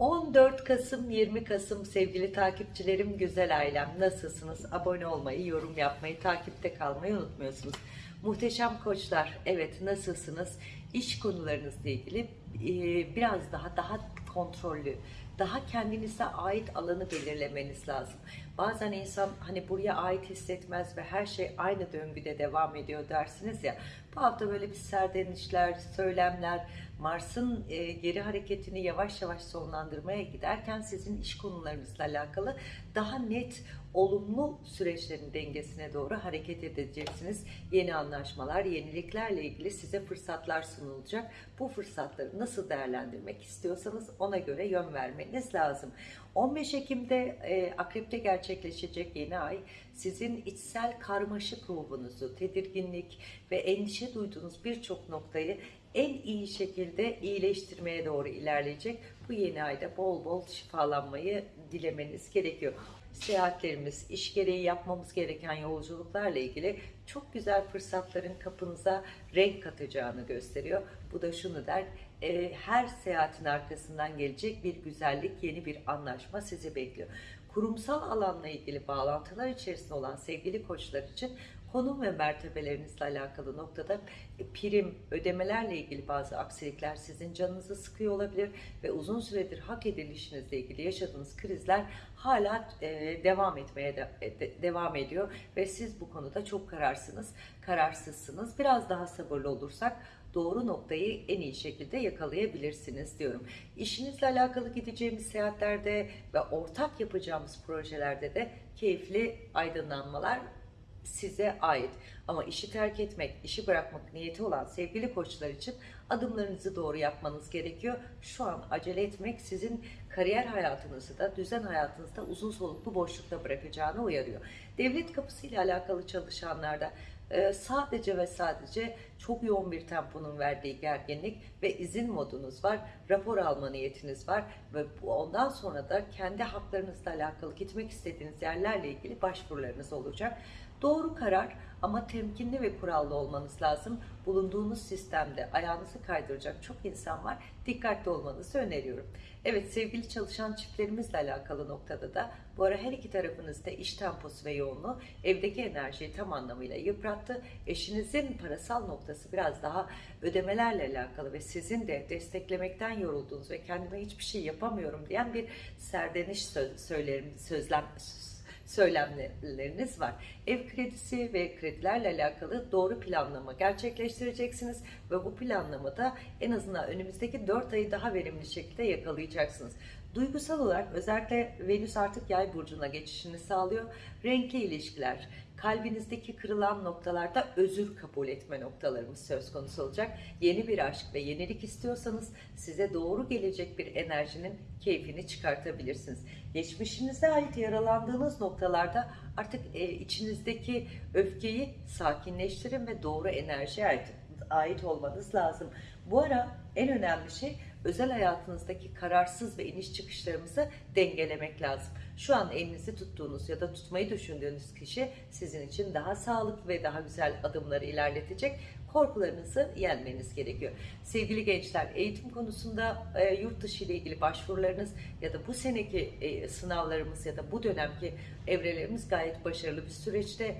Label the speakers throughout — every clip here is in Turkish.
Speaker 1: 14 Kasım 20 Kasım sevgili takipçilerim güzel ailem nasılsınız abone olmayı yorum yapmayı takipte kalmayı unutmuyorsunuz muhteşem koçlar evet nasılsınız iş konularınızla ilgili e, biraz daha daha kontrollü daha kendinize ait alanı belirlemeniz lazım. Bazen insan hani buraya ait hissetmez ve her şey aynı döngüde devam ediyor dersiniz ya. Bu hafta böyle bir serdenişler, söylemler, Mars'ın e, geri hareketini yavaş yavaş sonlandırmaya giderken sizin iş konularınızla alakalı daha net, olumlu süreçlerin dengesine doğru hareket edeceksiniz. Yeni anlaşmalar, yeniliklerle ilgili size fırsatlar sunulacak. Bu fırsatları nasıl değerlendirmek istiyorsanız ona göre yön vermeniz lazım. 15 Ekim'de e, Akrep'te gerçekleşecek yeni ay sizin içsel karmaşık ruhunuzu, tedirginlik ve endişe duyduğunuz birçok noktayı en iyi şekilde iyileştirmeye doğru ilerleyecek. Bu yeni ayda bol bol şifalanmayı dilemeniz gerekiyor. Seyahatlerimiz, iş gereği yapmamız gereken yolculuklarla ilgili çok güzel fırsatların kapınıza renk katacağını gösteriyor. Bu da şunu der, e, her seyahatin arkasından gelecek bir güzellik, yeni bir anlaşma sizi bekliyor. Kurumsal alanla ilgili bağlantılar içerisinde olan sevgili koçlar için konum ve mertebelerinizle alakalı noktada e, prim, ödemelerle ilgili bazı aksilikler sizin canınızı sıkıyor olabilir ve uzun süredir hak edilişinizle ilgili yaşadığınız krizler hala e, devam etmeye de, de, devam ediyor ve siz bu konuda çok kararsınız, kararsızsınız. Biraz daha sabırlı olursak doğru noktayı en iyi şekilde yakalayabilirsiniz diyorum. İşinizle alakalı gideceğimiz seyahatlerde ve ortak yapacağımız projelerde de keyifli aydınlanmalar size ait. Ama işi terk etmek, işi bırakmak niyeti olan sevgili koçlar için adımlarınızı doğru yapmanız gerekiyor. Şu an acele etmek sizin kariyer hayatınızı da, düzen hayatınızda uzun soluklu boşlukta bırakacağını uyarıyor. Devlet kapısıyla alakalı çalışanlarda e, sadece ve sadece çok yoğun bir temponun verdiği gerginlik ve izin modunuz var, rapor alma niyetiniz var ve ondan sonra da kendi haklarınızla alakalı gitmek istediğiniz yerlerle ilgili başvurularınız olacak. Doğru karar ama temkinli ve kurallı olmanız lazım. Bulunduğunuz sistemde ayağınızı kaydıracak çok insan var. Dikkatli olmanızı öneriyorum. Evet sevgili çalışan çiftlerimizle alakalı noktada da bu ara her iki tarafınızda iş temposu ve yoğunluğu evdeki enerjiyi tam anlamıyla yıprattı. Eşinizin parasal noktası biraz daha ödemelerle alakalı ve sizin de desteklemekten yorulduğunuz ve kendime hiçbir şey yapamıyorum diyen bir serdeniş söz, söylerim, sözlem söylemleriniz var. Ev kredisi ve kredilerle alakalı doğru planlama gerçekleştireceksiniz ve bu planlamada en azından önümüzdeki 4 ayı daha verimli şekilde yakalayacaksınız. Duygusal olarak özellikle Venüs artık yay burcuna geçişini sağlıyor. Renkli ilişkiler, kalbinizdeki kırılan noktalarda özür kabul etme noktalarımız söz konusu olacak. Yeni bir aşk ve yenilik istiyorsanız size doğru gelecek bir enerjinin keyfini çıkartabilirsiniz. Geçmişinize ait yaralandığınız noktalarda artık e, içinizdeki öfkeyi sakinleştirin ve doğru enerjiye ait, ait olmanız lazım. Bu ara en önemli şey özel hayatınızdaki kararsız ve iniş çıkışlarımızı dengelemek lazım. Şu an elinizi tuttuğunuz ya da tutmayı düşündüğünüz kişi sizin için daha sağlıklı ve daha güzel adımları ilerletecek. Korkularınızı yenmeniz gerekiyor. Sevgili gençler, eğitim konusunda e, yurt dışı ile ilgili başvurularınız ya da bu seneki e, sınavlarımız ya da bu dönemki evrelerimiz gayet başarılı bir süreçte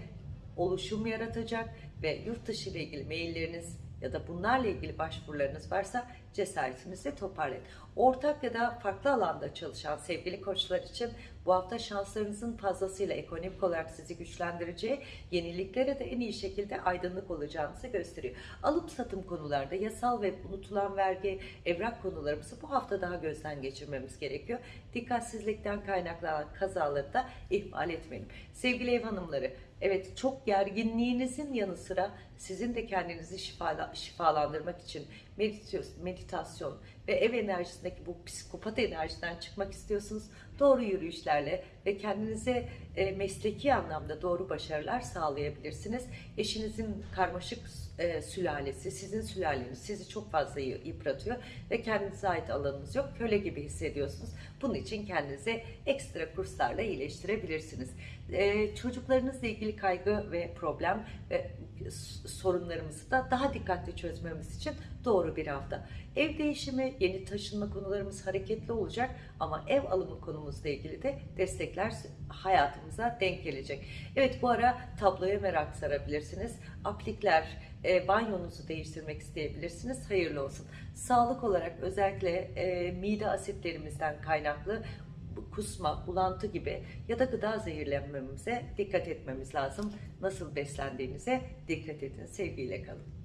Speaker 1: oluşum yaratacak ve yurt dışı ile ilgili mailleriniz ya da bunlarla ilgili başvurularınız varsa cesaretinizi toparlayın. Ortak ya da farklı alanda çalışan sevgili koçlar için bu hafta şanslarınızın fazlasıyla ekonomik olarak sizi güçlendireceği, yeniliklere de en iyi şekilde aydınlık olacağınızı gösteriyor. Alıp satım konularda yasal ve unutulan vergi, evrak konularımızı bu hafta daha gözden geçirmemiz gerekiyor. Dikkatsizlikten kaynaklanan kazaları da ihmal etmeyelim. Sevgili ev hanımları, evet çok gerginliğinizin yanı sıra sizin de kendinizi şifala, şifalandırmak için meditasyon ve ev enerjisindeki bu psikopat enerjiden çıkmak istiyorsunuz. Doğru yürüyüşlerle ve kendinize e, mesleki anlamda doğru başarılar sağlayabilirsiniz. Eşinizin karmaşık e, sülalesi, sizin sülaleniz sizi çok fazla yıpratıyor ve kendinize ait alanınız yok. Köle gibi hissediyorsunuz. Bunun için kendinize ekstra kurslarla iyileştirebilirsiniz. E, çocuklarınızla ilgili kaygı ve problem ve sorunlarımızı da daha dikkatli çözmemiz için doğru bir hafta. Ev değişimi, yeni taşınma konularımız hareketli olacak ama ev alımı konumuzla ilgili de destekler hayatımıza denk gelecek. Evet bu ara tabloya merak sarabilirsiniz. Aplikler, e, banyonuzu değiştirmek isteyebilirsiniz. Hayırlı olsun. Sağlık olarak özellikle e, mide asitlerimizden kaynaklı kusma, bulantı gibi ya da gıda zehirlenmemize dikkat etmemiz lazım. Nasıl beslendiğinize dikkat edin. Sevgiyle kalın.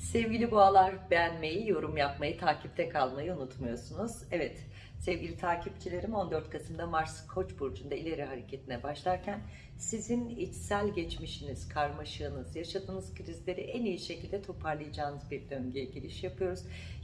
Speaker 1: Sevgili boğalar beğenmeyi, yorum yapmayı, takipte kalmayı unutmuyorsunuz. Evet sevgili takipçilerim 14 Kasım'da Mars Koç burcunda ileri hareketine başlarken sizin içsel geçmişiniz, karmaşığınız, yaşadığınız krizleri en iyi şekilde toparlayacağınız bir döngüye giriş yapıyoruz.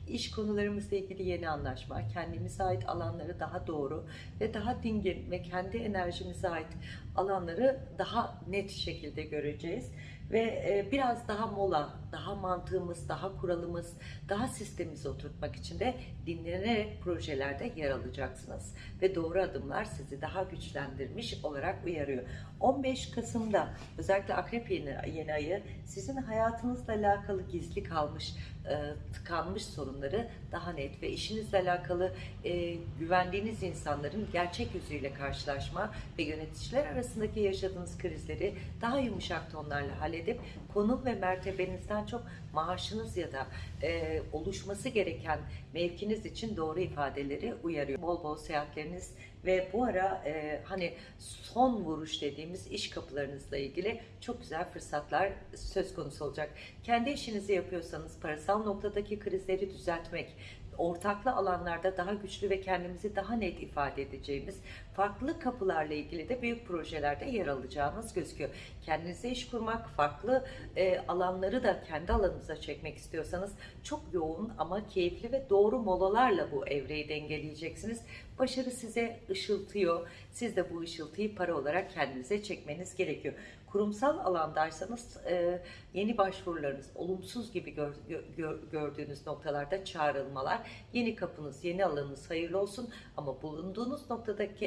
Speaker 1: İş konularımızla ilgili yeni anlaşma, kendimize ait alanları daha doğru ve daha dingin ve kendi enerjimize ait alanları daha net şekilde göreceğiz ve e, biraz daha mola, daha mantığımız, daha kuralımız, daha sistemimizi oturtmak için de dinlenerek projelerde yer alacaksınız. Ve doğru adımlar sizi daha güçlendirmiş olarak uyarıyor. 15 Kasım'da özellikle Akrep yeni, yeni ayı sizin hayatınızla alakalı gizli kalmış, e, tıkanmış sorunları daha net ve işinizle alakalı e, güvendiğiniz insanların gerçek yüzüyle karşılaşma ve yöneticiler arasındaki yaşadığınız krizleri daha yumuşak tonlarla halledip konum ve mertebenizden çok maaşınız ya da e, oluşması gereken mevkiniz için doğru ifadeleri uyarıyor. Bol bol seyahatleriniz ve bu ara e, hani son vuruş dediğimiz iş kapılarınızla ilgili çok güzel fırsatlar söz konusu olacak. Kendi işinizi yapıyorsanız parasal noktadaki krizleri düzeltmek, ortaklı alanlarda daha güçlü ve kendimizi daha net ifade edeceğimiz farklı kapılarla ilgili de büyük projelerde yer alacağınız gözüküyor. Kendinize iş kurmak, farklı e, alanları da kendi alanınıza çekmek istiyorsanız çok yoğun ama keyifli ve doğru molalarla bu evreyi dengeleyeceksiniz. Başarı size ışıltıyor. Siz de bu ışıltıyı para olarak kendinize çekmeniz gerekiyor. Kurumsal alandaysanız e, yeni başvurularınız olumsuz gibi gör, gör, gördüğünüz noktalarda çağrılmalar, yeni kapınız, yeni alanınız hayırlı olsun ama bulunduğunuz noktadaki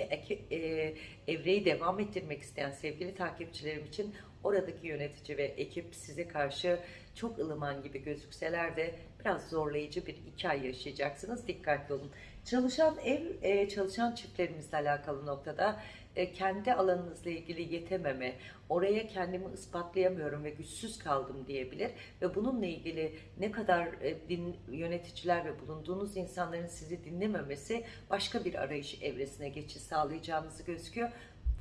Speaker 1: e, evreyi devam ettirmek isteyen sevgili takipçilerim için oradaki yönetici ve ekip size karşı çok ılıman gibi gözükseler de biraz zorlayıcı bir iki ay yaşayacaksınız. Dikkatli olun. Çalışan ev, e, çalışan çiftlerimizle alakalı noktada e, kendi alanınızla ilgili yetememe, oraya kendimi ispatlayamıyorum ve güçsüz kaldım diyebilir ve bununla ilgili ne kadar e, din, yöneticiler ve bulunduğunuz insanların sizi dinlememesi başka bir arayış evresine geçiş sağlayacağınızı gözüküyor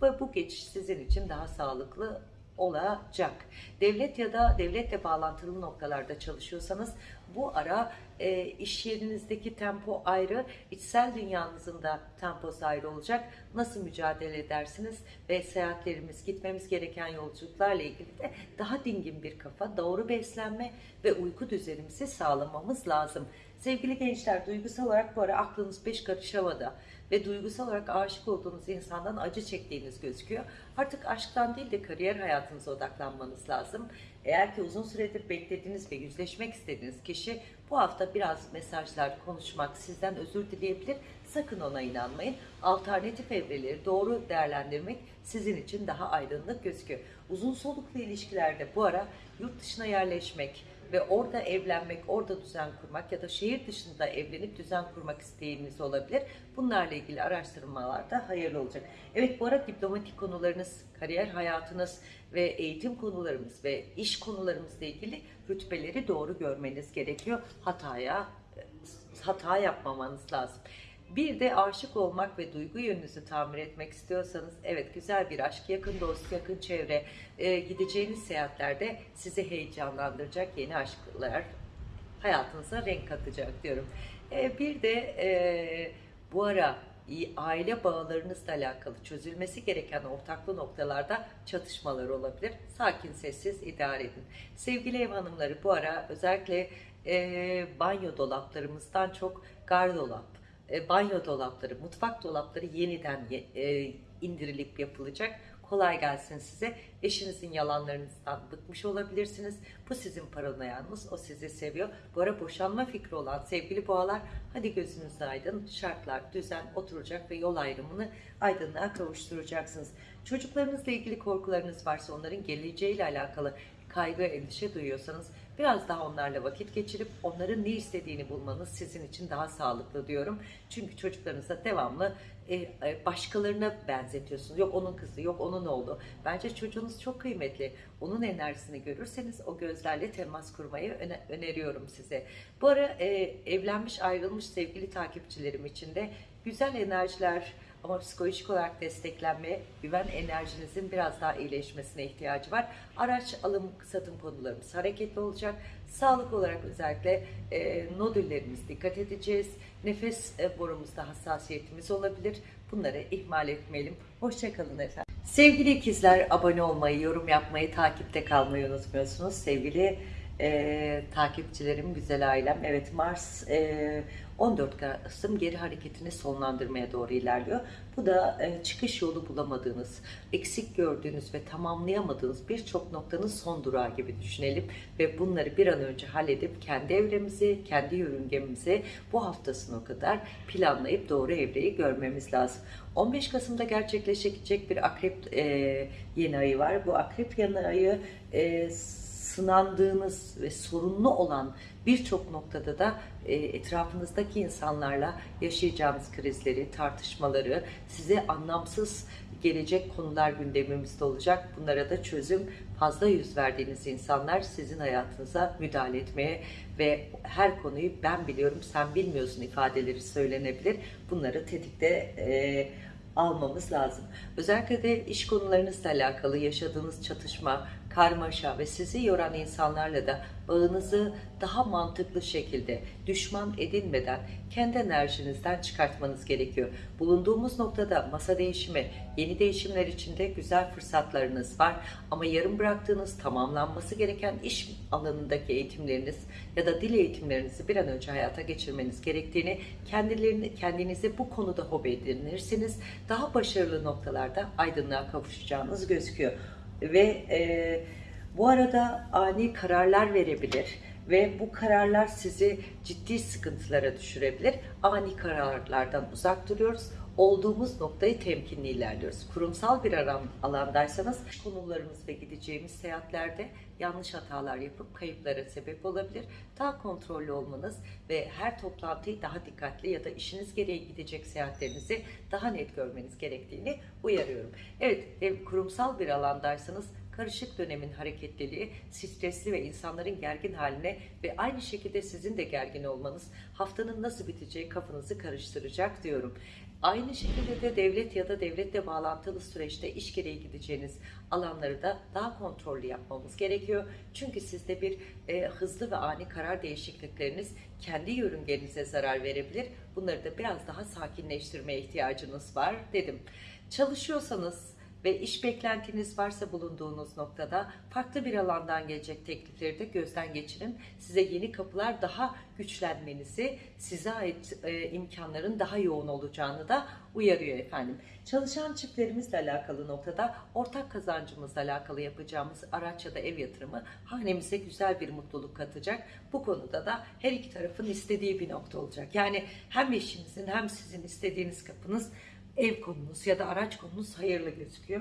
Speaker 1: ve bu geçiş sizin için daha sağlıklı olacak. Devlet ya da devletle bağlantılı noktalarda çalışıyorsanız bu ara e, iş yerinizdeki tempo ayrı, içsel dünyanızın da temposu ayrı olacak. Nasıl mücadele edersiniz ve seyahatlerimiz, gitmemiz gereken yolculuklarla ilgili de daha dingin bir kafa, doğru beslenme ve uyku düzenimizi sağlamamız lazım. Sevgili gençler, duygusal olarak bu ara aklınız beş karış ve duygusal olarak aşık olduğunuz insandan acı çektiğiniz gözüküyor. Artık aşktan değil de kariyer hayatınıza odaklanmanız lazım. Eğer ki uzun süredir beklediğiniz ve yüzleşmek istediğiniz kişi bu hafta biraz mesajlar, konuşmak, sizden özür dileyebilir. Sakın ona inanmayın. Alternatif evreleri doğru değerlendirmek sizin için daha aydınlık gözüküyor. Uzun soluklu ilişkilerde bu ara yurt dışına yerleşmek, ve orada evlenmek, orada düzen kurmak ya da şehir dışında evlenip düzen kurmak isteğiniz olabilir. Bunlarla ilgili araştırmalar da hayırlı olacak. Evet bu arada diplomatik konularınız, kariyer hayatınız ve eğitim konularımız ve iş konularımızla ilgili rütbeleri doğru görmeniz gerekiyor. Hataya hata yapmamanız lazım. Bir de aşık olmak ve duygu yönünüzü tamir etmek istiyorsanız evet güzel bir aşk, yakın dost, yakın çevre, e, gideceğiniz seyahatlerde sizi heyecanlandıracak yeni aşklar hayatınıza renk katacak diyorum. E, bir de e, bu ara aile bağlarınızla alakalı çözülmesi gereken ortaklı noktalarda çatışmalar olabilir. Sakin, sessiz idare edin. Sevgili ev hanımları bu ara özellikle e, banyo dolaplarımızdan çok gardolap, e, banyo dolapları, mutfak dolapları yeniden ye- e, indirilip yapılacak. Kolay gelsin size. Eşinizin yalanlarınızdan bıkmış olabilirsiniz. Bu sizin paranoyanız, o sizi seviyor. Bu ara boşanma fikri olan sevgili boğalar, hadi gözünüz aydın. Şartlar, düzen oturacak ve yol ayrımını aydınlığa kavuşturacaksınız. Çocuklarınızla ilgili korkularınız varsa onların geleceğiyle alakalı kaygı, endişe duyuyorsanız biraz daha onlarla vakit geçirip onların ne istediğini bulmanız sizin için daha sağlıklı diyorum. Çünkü çocuklarınıza devamlı e, e, başkalarına benzetiyorsunuz. Yok onun kızı, yok onun oğlu. Bence çocuğunuz çok kıymetli. Onun enerjisini görürseniz o gözlerle temas kurmayı öne- öneriyorum size. Bu ara e, evlenmiş, ayrılmış sevgili takipçilerim için de güzel enerjiler ama psikolojik olarak desteklenmeye, güven enerjinizin biraz daha iyileşmesine ihtiyacı var. Araç alım, satım konularımız hareketli olacak. Sağlık olarak özellikle e, nodüllerimiz dikkat edeceğiz. Nefes e, borumuzda hassasiyetimiz olabilir. Bunları ihmal etmeyelim. Hoşçakalın efendim. Sevgili ikizler abone olmayı, yorum yapmayı, takipte kalmayı unutmuyorsunuz. Sevgili e, takipçilerim, güzel ailem. Evet Mars e, 14 Kasım geri hareketini sonlandırmaya doğru ilerliyor. Bu da e, çıkış yolu bulamadığınız, eksik gördüğünüz ve tamamlayamadığınız birçok noktanın son durağı gibi düşünelim. Ve bunları bir an önce halledip kendi evremizi, kendi yörüngemizi bu haftasına kadar planlayıp doğru evreyi görmemiz lazım. 15 Kasım'da gerçekleşecek bir akrep e, yeni ayı var. Bu akrep yeni ayı e, sınandığınız ve sorunlu olan birçok noktada da e, etrafınızdaki insanlarla yaşayacağınız krizleri, tartışmaları, size anlamsız gelecek konular gündemimizde olacak. Bunlara da çözüm fazla yüz verdiğiniz insanlar sizin hayatınıza müdahale etmeye ve her konuyu ben biliyorum sen bilmiyorsun ifadeleri söylenebilir. Bunları tetikte e, almamız lazım. Özellikle de iş konularınızla alakalı yaşadığınız çatışma, karmaşa ve sizi yoran insanlarla da bağınızı daha mantıklı şekilde düşman edinmeden kendi enerjinizden çıkartmanız gerekiyor. Bulunduğumuz noktada masa değişimi, yeni değişimler içinde güzel fırsatlarınız var ama yarım bıraktığınız tamamlanması gereken iş alanındaki eğitimleriniz ya da dil eğitimlerinizi bir an önce hayata geçirmeniz gerektiğini kendilerini kendinizi bu konuda hobi edinirseniz daha başarılı noktalarda aydınlığa kavuşacağınız gözüküyor ve e, bu arada ani kararlar verebilir ve bu kararlar sizi ciddi sıkıntılara düşürebilir. Ani kararlardan uzak duruyoruz. Olduğumuz noktayı temkinli ilerliyoruz. Kurumsal bir alan, alandaysanız konularımız ve gideceğimiz seyahatlerde yanlış hatalar yapıp kayıplara sebep olabilir. Daha kontrollü olmanız ve her toplantıyı daha dikkatli ya da işiniz gereği gidecek seyahatlerinizi daha net görmeniz gerektiğini uyarıyorum. Evet, ev kurumsal bir alandaysanız karışık dönemin hareketliliği, stresli ve insanların gergin haline ve aynı şekilde sizin de gergin olmanız haftanın nasıl biteceği kafanızı karıştıracak diyorum. Aynı şekilde de devlet ya da devletle bağlantılı süreçte iş gereği gideceğiniz alanları da daha kontrollü yapmamız gerekiyor. Çünkü sizde bir e, hızlı ve ani karar değişiklikleriniz kendi yörüngenize zarar verebilir. Bunları da biraz daha sakinleştirmeye ihtiyacınız var dedim. Çalışıyorsanız ve iş beklentiniz varsa bulunduğunuz noktada farklı bir alandan gelecek teklifleri de gözden geçirin. Size yeni kapılar daha güçlenmenizi, size ait e, imkanların daha yoğun olacağını da uyarıyor efendim. Çalışan çiftlerimizle alakalı noktada ortak kazancımızla alakalı yapacağımız araç ya da ev yatırımı hanemize güzel bir mutluluk katacak. Bu konuda da her iki tarafın istediği bir nokta olacak. Yani hem eşinizin hem sizin istediğiniz kapınız ev konunuz ya da araç konunuz hayırlı gözüküyor.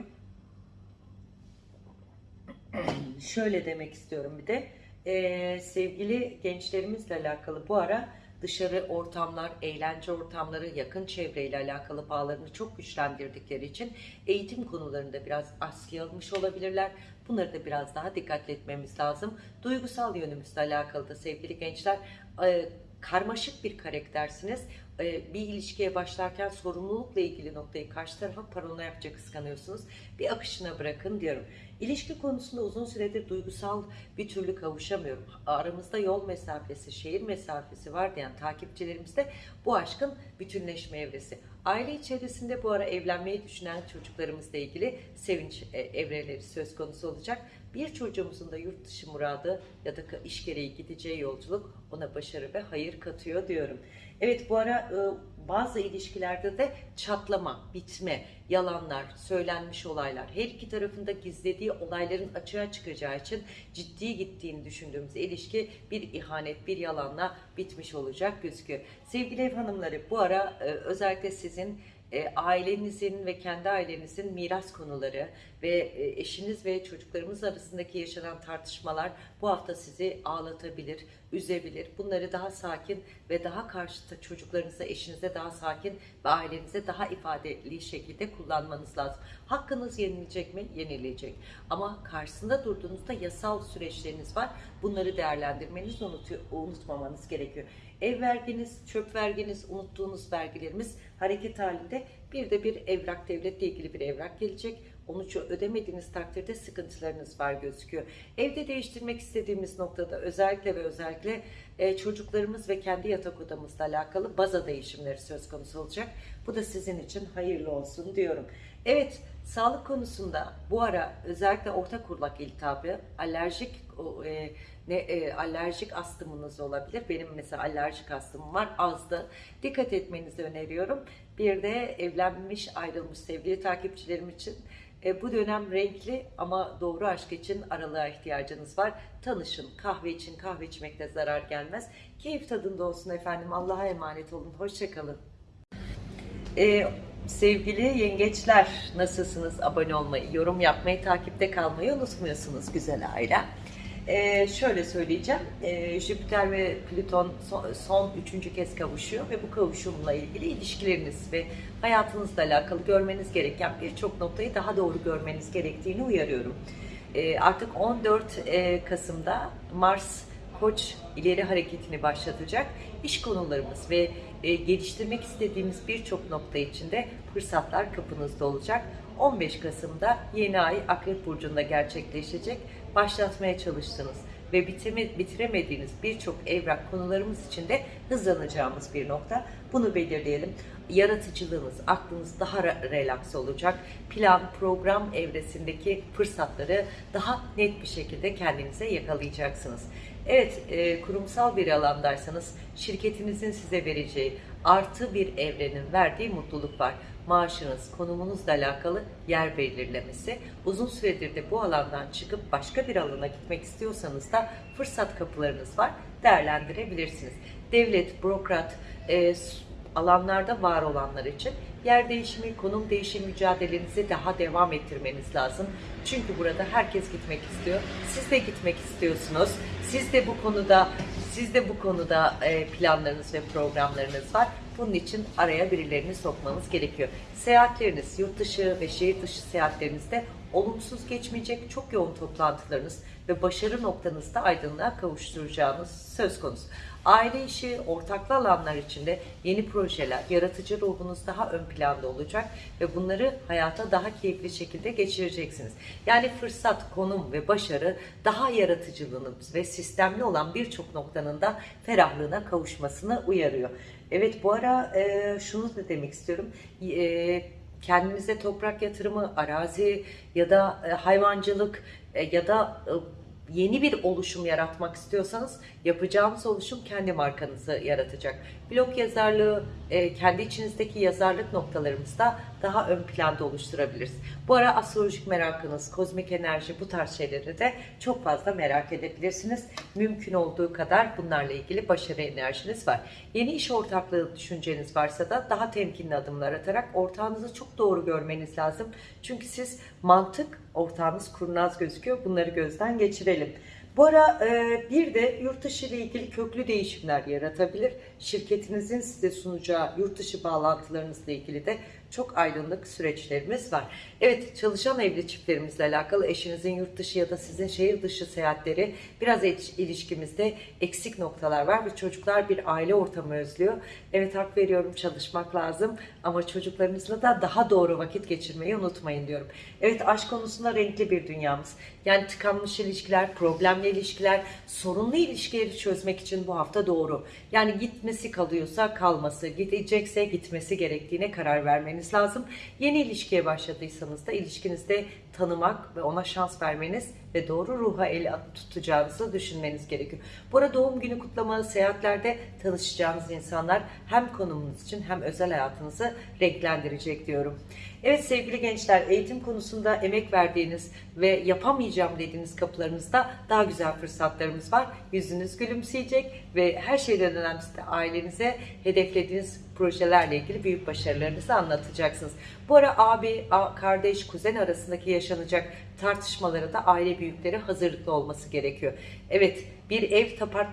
Speaker 1: Şöyle demek istiyorum bir de Ee, sevgili gençlerimizle alakalı bu ara dışarı ortamlar, eğlence ortamları, yakın çevreyle alakalı bağlarını çok güçlendirdikleri için eğitim konularında biraz askıya almış olabilirler. Bunları da biraz daha dikkatli etmemiz lazım. Duygusal yönümüzle alakalı da sevgili gençler e, karmaşık bir karaktersiniz. E, Bir ilişkiye başlarken sorumlulukla ilgili noktayı karşı tarafa paranoyakça kıskanıyorsunuz. Bir akışına bırakın diyorum. İlişki konusunda uzun süredir duygusal bir türlü kavuşamıyorum. Aramızda yol mesafesi, şehir mesafesi var diyen takipçilerimizde bu aşkın bütünleşme evresi. Aile içerisinde bu ara evlenmeyi düşünen çocuklarımızla ilgili sevinç e, evreleri söz konusu olacak. Bir çocuğumuzun da yurt dışı muradı ya da iş gereği gideceği yolculuk ona başarı ve hayır katıyor diyorum. Evet bu ara e, bazı ilişkilerde de çatlama, bitme, yalanlar, söylenmiş olaylar, her iki tarafında gizlediği olayların açığa çıkacağı için ciddi gittiğini düşündüğümüz ilişki bir ihanet, bir yalanla bitmiş olacak gözüküyor. Sevgili ev hanımları bu ara e, özellikle sizin e, ailenizin ve kendi ailenizin miras konuları ve e, eşiniz ve çocuklarımız arasındaki yaşanan tartışmalar bu hafta sizi ağlatabilir, üzebilir. Bunları daha sakin ve daha karşıta çocuklarınıza, eşinize daha sakin ve ailenize daha ifadeli şekilde kullanmanız lazım. Hakkınız yenilecek mi? Yenilecek. Ama karşısında durduğunuzda yasal süreçleriniz var. Bunları değerlendirmeniz, unutuyor, unutmamanız gerekiyor. Ev verginiz, çöp verginiz, unuttuğunuz vergilerimiz hareket halinde. Bir de bir evrak, devletle ilgili bir evrak gelecek. Onu ödemediğiniz takdirde sıkıntılarınız var gözüküyor. Evde değiştirmek istediğimiz noktada özellikle ve özellikle e, çocuklarımız ve kendi yatak odamızla alakalı baza değişimleri söz konusu olacak. Bu da sizin için hayırlı olsun diyorum. Evet, sağlık konusunda bu ara özellikle orta kurlak iltihabı, alerjik e, ne e, alerjik astımınız olabilir. Benim mesela alerjik astımım var. Azdı. Dikkat etmenizi öneriyorum. Bir de evlenmiş, ayrılmış sevgili takipçilerim için e, bu dönem renkli ama doğru aşk için aralığa ihtiyacınız var. Tanışın. Kahve için kahve içmekte zarar gelmez. Keyif tadında olsun efendim. Allah'a emanet olun. Hoşçakalın. Ee, sevgili yengeçler nasılsınız? Abone olmayı, yorum yapmayı, takipte kalmayı unutmuyorsunuz güzel aile. Ee, şöyle söyleyeceğim. Ee, Jüpiter ve Plüton son, son üçüncü kez kavuşuyor ve bu kavuşumla ilgili ilişkileriniz ve hayatınızla alakalı görmeniz gereken birçok noktayı daha doğru görmeniz gerektiğini uyarıyorum. Ee, artık 14 e, Kasım'da Mars Koç ileri hareketini başlatacak. İş konularımız ve e, geliştirmek istediğimiz birçok nokta içinde fırsatlar kapınızda olacak. 15 Kasım'da yeni ay Akrep Burcu'nda gerçekleşecek. Başlatmaya çalıştığınız ve bitirme, bitiremediğiniz birçok evrak konularımız için de hızlanacağımız bir nokta. Bunu belirleyelim. Yaratıcılığınız, aklınız daha re- relax olacak. Plan, program evresindeki fırsatları daha net bir şekilde kendinize yakalayacaksınız. Evet, e, kurumsal bir alandaysanız şirketinizin size vereceği artı bir evrenin verdiği mutluluk var. Maaşınız, konumunuzla alakalı yer belirlemesi. Uzun süredir de bu alandan çıkıp başka bir alana gitmek istiyorsanız da fırsat kapılarınız var. Değerlendirebilirsiniz. Devlet, bürokrat, e, alanlarda var olanlar için yer değişimi, konum değişimi mücadelenizi daha devam ettirmeniz lazım. Çünkü burada herkes gitmek istiyor. Siz de gitmek istiyorsunuz. Siz de bu konuda siz de bu konuda e, planlarınız ve programlarınız var. Bunun için araya birilerini sokmanız gerekiyor. Seyahatleriniz, yurt dışı ve şehir dışı seyahatlerinizde olumsuz geçmeyecek çok yoğun toplantılarınız ve başarı noktanızda aydınlığa kavuşturacağınız söz konusu. Aile işi, ortaklı alanlar içinde yeni projeler, yaratıcı ruhunuz daha ön planda olacak ve bunları hayata daha keyifli şekilde geçireceksiniz. Yani fırsat, konum ve başarı daha yaratıcılığınız ve sistemli olan birçok noktanın da ferahlığına kavuşmasını uyarıyor. Evet bu ara e, şunu da demek istiyorum. E, kendinize toprak yatırımı, arazi ya da e, hayvancılık e, ya da e, yeni bir oluşum yaratmak istiyorsanız yapacağınız oluşum kendi markanızı yaratacak. Blog yazarlığı e, kendi içinizdeki yazarlık noktalarımızda daha ön planda oluşturabiliriz. Bu ara astrolojik merakınız, kozmik enerji bu tarz şeyleri de çok fazla merak edebilirsiniz. Mümkün olduğu kadar bunlarla ilgili başarı enerjiniz var. Yeni iş ortaklığı düşünceniz varsa da daha temkinli adımlar atarak ortağınızı çok doğru görmeniz lazım. Çünkü siz mantık, ortağınız kurnaz gözüküyor. Bunları gözden geçirelim. Bu ara e, bir de yurt dışı ile ilgili köklü değişimler yaratabilir. Şirketinizin size sunacağı yurt dışı bağlantılarınızla ilgili de çok aydınlık süreçlerimiz var. Evet çalışan evli çiftlerimizle alakalı eşinizin yurt dışı ya da sizin şehir dışı seyahatleri biraz il- ilişkimizde eksik noktalar var ve çocuklar bir aile ortamı özlüyor. Evet hak veriyorum çalışmak lazım ama çocuklarınızla da daha doğru vakit geçirmeyi unutmayın diyorum. Evet aşk konusunda renkli bir dünyamız. Yani tıkanmış ilişkiler, problemli ilişkiler, sorunlu ilişkileri çözmek için bu hafta doğru. Yani gitmesi kalıyorsa kalması, gidecekse gitmesi gerektiğine karar vermeniz lazım. Yeni ilişkiye başladıysanız da ilişkinizde tanımak ve ona şans vermeniz ve doğru ruha el tutacağınızı düşünmeniz gerekiyor. Bu arada doğum günü kutlama, seyahatlerde tanışacağınız insanlar hem konumunuz için hem özel hayatınızı renklendirecek diyorum. Evet sevgili gençler eğitim konusunda emek verdiğiniz ve yapamayacağım dediğiniz kapılarınızda daha güzel fırsatlarımız var. Yüzünüz gülümseyecek ve her şeyden önemlisi de ailenize hedeflediğiniz projelerle ilgili büyük başarılarınızı anlatacaksınız. Bu ara abi, kardeş, kuzen arasındaki yaşanacak tartışmalara da aile büyükleri hazırlıklı olması gerekiyor. Evet bir ev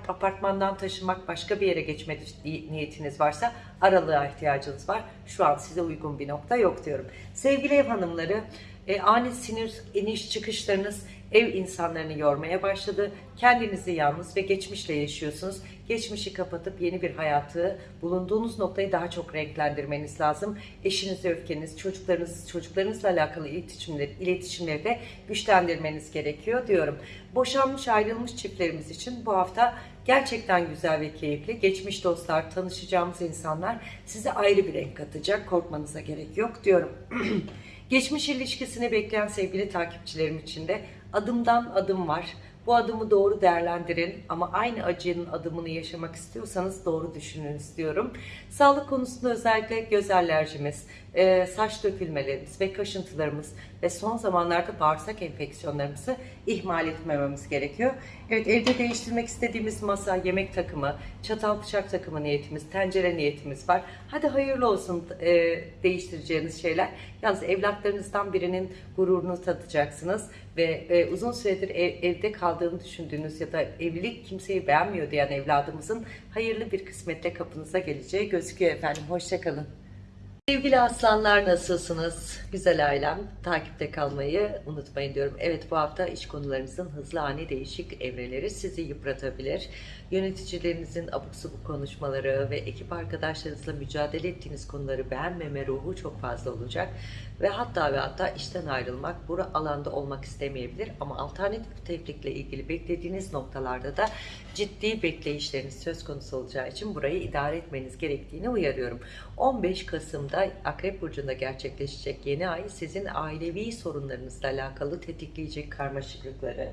Speaker 1: apartmandan taşımak başka bir yere geçme niyetiniz varsa aralığa ihtiyacınız var. Şu an size uygun bir nokta yok diyorum. Sevgili ev hanımları e, ani sinir iniş çıkışlarınız ev insanlarını yormaya başladı. Kendinizi yalnız ve geçmişle yaşıyorsunuz. Geçmişi kapatıp yeni bir hayatı, bulunduğunuz noktayı daha çok renklendirmeniz lazım. Eşiniz, öfkeniz, çocuklarınız, çocuklarınızla alakalı iletişimleri, iletişimleri de güçlendirmeniz gerekiyor diyorum. Boşanmış, ayrılmış çiftlerimiz için bu hafta gerçekten güzel ve keyifli. Geçmiş dostlar, tanışacağımız insanlar size ayrı bir renk katacak. Korkmanıza gerek yok diyorum. Geçmiş ilişkisini bekleyen sevgili takipçilerim için de adımdan adım var. Bu adımı doğru değerlendirin ama aynı acının adımını yaşamak istiyorsanız doğru düşünün istiyorum. Sağlık konusunda özellikle göz alerjimiz, e, saç dökülmelerimiz ve kaşıntılarımız ve son zamanlarda bağırsak enfeksiyonlarımızı ihmal etmememiz gerekiyor. Evet evde değiştirmek istediğimiz masa, yemek takımı, çatal bıçak takımı niyetimiz, tencere niyetimiz var. Hadi hayırlı olsun e, değiştireceğiniz şeyler. Yalnız evlatlarınızdan birinin gururunu tadacaksınız ve e, uzun süredir ev, evde kaldığını düşündüğünüz ya da evlilik kimseyi beğenmiyor diyen evladımızın hayırlı bir kısmetle kapınıza geleceği gözüküyor efendim. Hoşçakalın. Sevgili aslanlar nasılsınız? Güzel ailem takipte kalmayı unutmayın diyorum. Evet bu hafta iş konularınızın hızlı ani değişik evreleri sizi yıpratabilir. Yöneticilerinizin abuk subuk konuşmaları ve ekip arkadaşlarınızla mücadele ettiğiniz konuları beğenmeme ruhu çok fazla olacak. Ve hatta ve hatta işten ayrılmak, bu alanda olmak istemeyebilir. Ama alternatif tevfikle ilgili beklediğiniz noktalarda da ciddi bekleyişleriniz söz konusu olacağı için burayı idare etmeniz gerektiğini uyarıyorum. 15 Kasım'da Akrep Burcu'nda gerçekleşecek yeni ay sizin ailevi sorunlarınızla alakalı tetikleyecek karmaşıklıkları,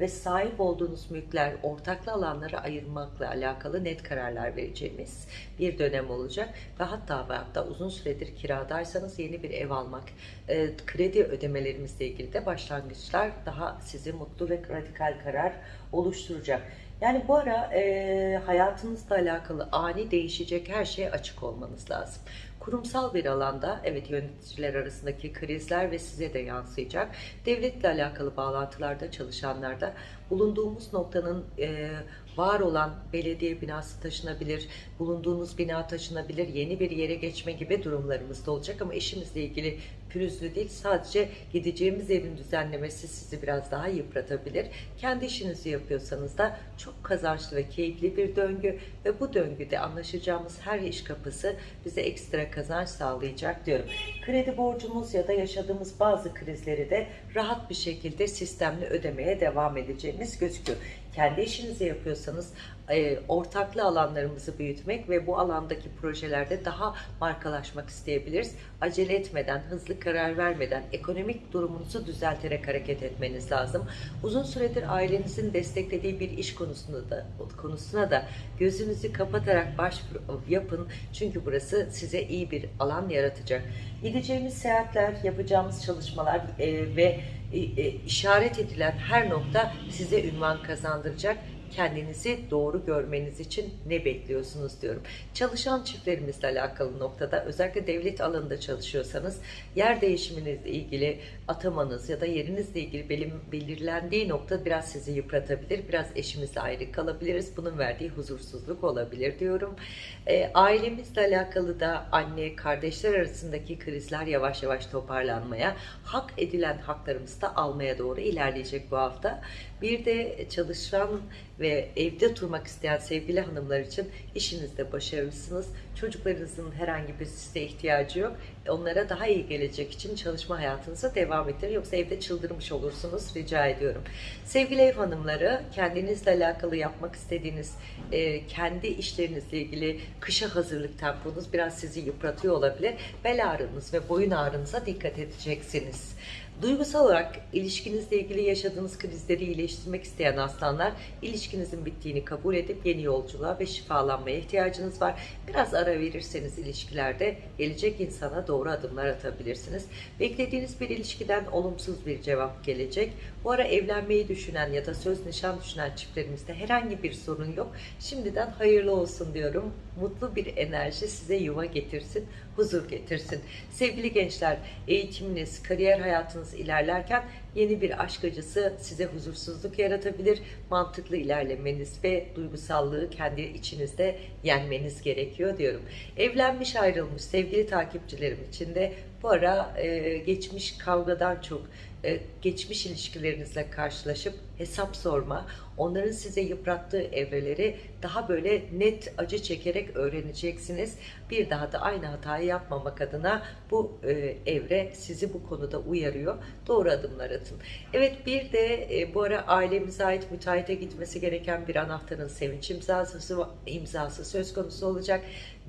Speaker 1: ve sahip olduğunuz mülkler, ortaklı alanları ayırmakla alakalı net kararlar vereceğimiz bir dönem olacak. Ve hatta ve hatta uzun süredir kiradaysanız yeni bir ev almak, e, kredi ödemelerimizle ilgili de başlangıçlar daha sizi mutlu ve radikal karar oluşturacak. Yani bu ara e, hayatınızla alakalı ani değişecek her şeye açık olmanız lazım. Kurumsal bir alanda evet yöneticiler arasındaki krizler ve size de yansıyacak. Devletle alakalı bağlantılarda çalışanlarda bulunduğumuz noktanın e, var olan belediye binası taşınabilir, bulunduğunuz bina taşınabilir, yeni bir yere geçme gibi durumlarımız da olacak ama işimizle ilgili pürüzlü değil sadece gideceğimiz yerin düzenlemesi sizi biraz daha yıpratabilir. Kendi işinizi yapıyorsanız da çok kazançlı ve keyifli bir döngü ve bu döngüde anlaşacağımız her iş kapısı bize ekstra kazanç sağlayacak diyorum. Kredi borcumuz ya da yaşadığımız bazı krizleri de rahat bir şekilde sistemli ödemeye devam edeceğimiz gözüküyor kendi işinizi yapıyorsanız e, ortaklı alanlarımızı büyütmek ve bu alandaki projelerde daha markalaşmak isteyebiliriz. Acele etmeden, hızlı karar vermeden ekonomik durumunuzu düzelterek hareket etmeniz lazım. Uzun süredir ailenizin desteklediği bir iş konusunda da konusuna da gözünüzü kapatarak başvuru yapın. Çünkü burası size iyi bir alan yaratacak. Gideceğimiz seyahatler, yapacağımız çalışmalar e, ve e, e, işaret edilen her nokta size ünvan kazandıracak kendinizi doğru görmeniz için ne bekliyorsunuz diyorum. Çalışan çiftlerimizle alakalı noktada özellikle devlet alanında çalışıyorsanız yer değişiminizle ilgili atamanız ya da yerinizle ilgili belirlendiği nokta biraz sizi yıpratabilir. Biraz eşimizle ayrı kalabiliriz. Bunun verdiği huzursuzluk olabilir diyorum. E, ailemizle alakalı da anne, kardeşler arasındaki krizler yavaş yavaş toparlanmaya, hak edilen haklarımızı da almaya doğru ilerleyecek bu hafta. Bir de çalışan ve evde durmak isteyen sevgili hanımlar için işinizde başarılısınız. Çocuklarınızın herhangi bir size ihtiyacı yok. Onlara daha iyi gelecek için çalışma hayatınıza devam ettirin. Yoksa evde çıldırmış olursunuz rica ediyorum. Sevgili ev hanımları kendinizle alakalı yapmak istediğiniz e, kendi işlerinizle ilgili kışa hazırlık temponuz biraz sizi yıpratıyor olabilir. Bel ağrınız ve boyun ağrınıza dikkat edeceksiniz. Duygusal olarak ilişkinizle ilgili yaşadığınız krizleri iyileştirmek isteyen aslanlar ilişkinizin bittiğini kabul edip yeni yolculuğa ve şifalanmaya ihtiyacınız var. Biraz ara verirseniz ilişkilerde gelecek insana doğru adımlar atabilirsiniz. Beklediğiniz bir ilişkiden olumsuz bir cevap gelecek. Bu ara evlenmeyi düşünen ya da söz nişan düşünen çiftlerimizde herhangi bir sorun yok. Şimdiden hayırlı olsun diyorum. Mutlu bir enerji size yuva getirsin, huzur getirsin. Sevgili gençler, eğitiminiz, kariyer hayatınız ilerlerken yeni bir aşk acısı size huzursuzluk yaratabilir. Mantıklı ilerlemeniz ve duygusallığı kendi içinizde yenmeniz gerekiyor diyorum. Evlenmiş ayrılmış sevgili takipçilerim için de bu ara e, geçmiş kavgadan çok e, geçmiş ilişkilerinizle karşılaşıp hesap sorma, onların size yıprattığı evreleri daha böyle net acı çekerek öğreneceksiniz. Bir daha da aynı hatayı yapmamak adına bu e, evre sizi bu konuda uyarıyor. Doğru adımlar atın. Evet bir de e, bu ara ailemize ait müteahhite gitmesi gereken bir anahtarın sevinç imzası, imzası söz konusu olacak.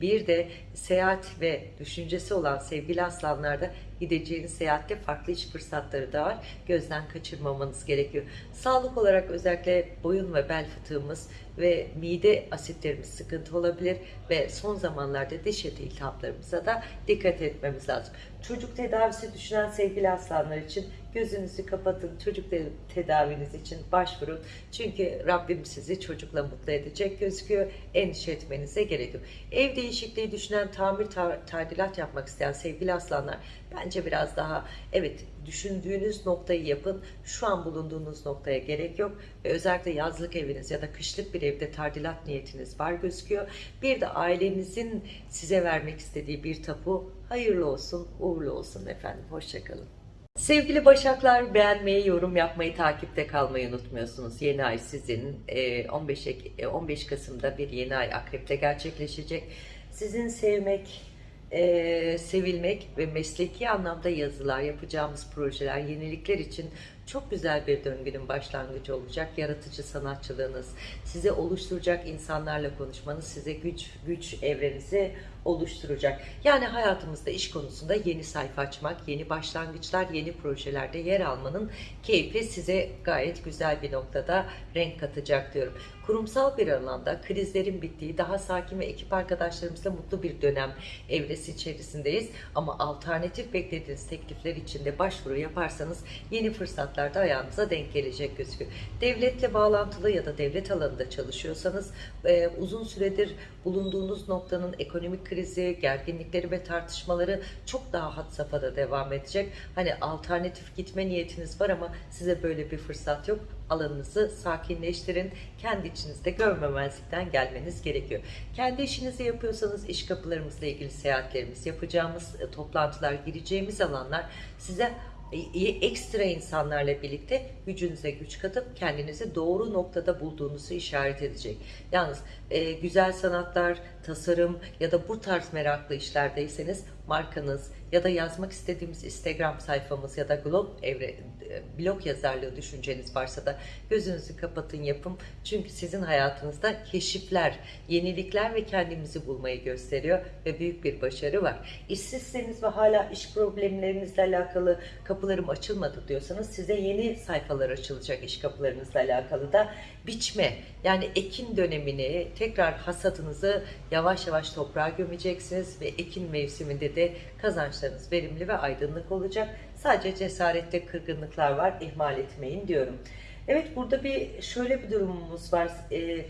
Speaker 1: Bir de seyahat ve düşüncesi olan sevgili aslanlarda gideceğiniz seyahatte farklı iş fırsatları da var. Gözden kaçırmamanız gerekiyor. Sağlık olarak özellikle boyun ve bel fıtığımız ve mide asitlerimiz sıkıntı olabilir ve son zamanlarda diş eti iltihaplarımıza da dikkat etmemiz lazım. Çocuk tedavisi düşünen sevgili aslanlar için gözünüzü kapatın. Çocuk te- tedaviniz için başvurun. Çünkü Rabbim sizi çocukla mutlu edecek gözüküyor. Endişe etmenize gerek yok. Ev değişikliği düşünen, tamir ta- tadilat yapmak isteyen sevgili aslanlar bence biraz daha evet düşündüğünüz noktayı yapın. Şu an bulunduğunuz noktaya gerek yok. Ve özellikle yazlık eviniz ya da kışlık bir evde tadilat niyetiniz var gözüküyor. Bir de ailenizin size vermek istediği bir tapu hayırlı olsun, uğurlu olsun efendim. Hoşçakalın. Sevgili Başaklar beğenmeyi, yorum yapmayı, takipte kalmayı unutmuyorsunuz. Yeni ay sizin e, 15, Ek- e, 15 Kasım'da bir yeni ay Akrep'te gerçekleşecek. Sizin sevmek, e, sevilmek ve mesleki anlamda yazılar, yapacağımız projeler, yenilikler için çok güzel bir döngünün başlangıcı olacak. Yaratıcı sanatçılığınız, size oluşturacak insanlarla konuşmanız, size güç güç evrenizi oluşturacak. Yani hayatımızda iş konusunda yeni sayfa açmak, yeni başlangıçlar, yeni projelerde yer almanın keyfi size gayet güzel bir noktada renk katacak diyorum. Kurumsal bir alanda krizlerin bittiği, daha sakin ve ekip arkadaşlarımızla mutlu bir dönem evresi içerisindeyiz. Ama alternatif beklediğiniz teklifler için de başvuru yaparsanız yeni fırsatlar da ayağınıza denk gelecek gözüküyor. Devletle bağlantılı ya da devlet alanında çalışıyorsanız e, uzun süredir bulunduğunuz noktanın ekonomik krizi, gerginlikleri ve tartışmaları çok daha had safhada devam edecek. Hani alternatif gitme niyetiniz var ama size böyle bir fırsat yok. Alanınızı sakinleştirin. Kendi içinizde görmemezlikten gelmeniz gerekiyor. Kendi işinizi yapıyorsanız iş kapılarımızla ilgili seyahatlerimiz, yapacağımız e, toplantılar, gireceğimiz alanlar size iyi ekstra insanlarla birlikte gücünüze güç katıp kendinizi doğru noktada bulduğunuzu işaret edecek. Yalnız e, güzel sanatlar, tasarım ya da bu tarz meraklı işlerdeyseniz markanız ya da yazmak istediğimiz Instagram sayfamız ya da blog evre, e, blog yazarlığı düşünceniz varsa da gözünüzü kapatın yapın. Çünkü sizin hayatınızda keşifler, yenilikler ve kendimizi bulmayı gösteriyor ve büyük bir başarı var. İşsizseniz ve hala iş problemlerinizle alakalı kapılarım açılmadı diyorsanız size yeni sayfalar açılacak iş kapılarınızla alakalı da biçme yani ekin dönemini tekrar hasadınızı yavaş yavaş toprağa gömeceksiniz ve ekin mevsiminde de kazançlarınız verimli ve aydınlık olacak. Sadece cesarette kırgınlıklar var ihmal etmeyin diyorum. Evet burada bir şöyle bir durumumuz var. Ee,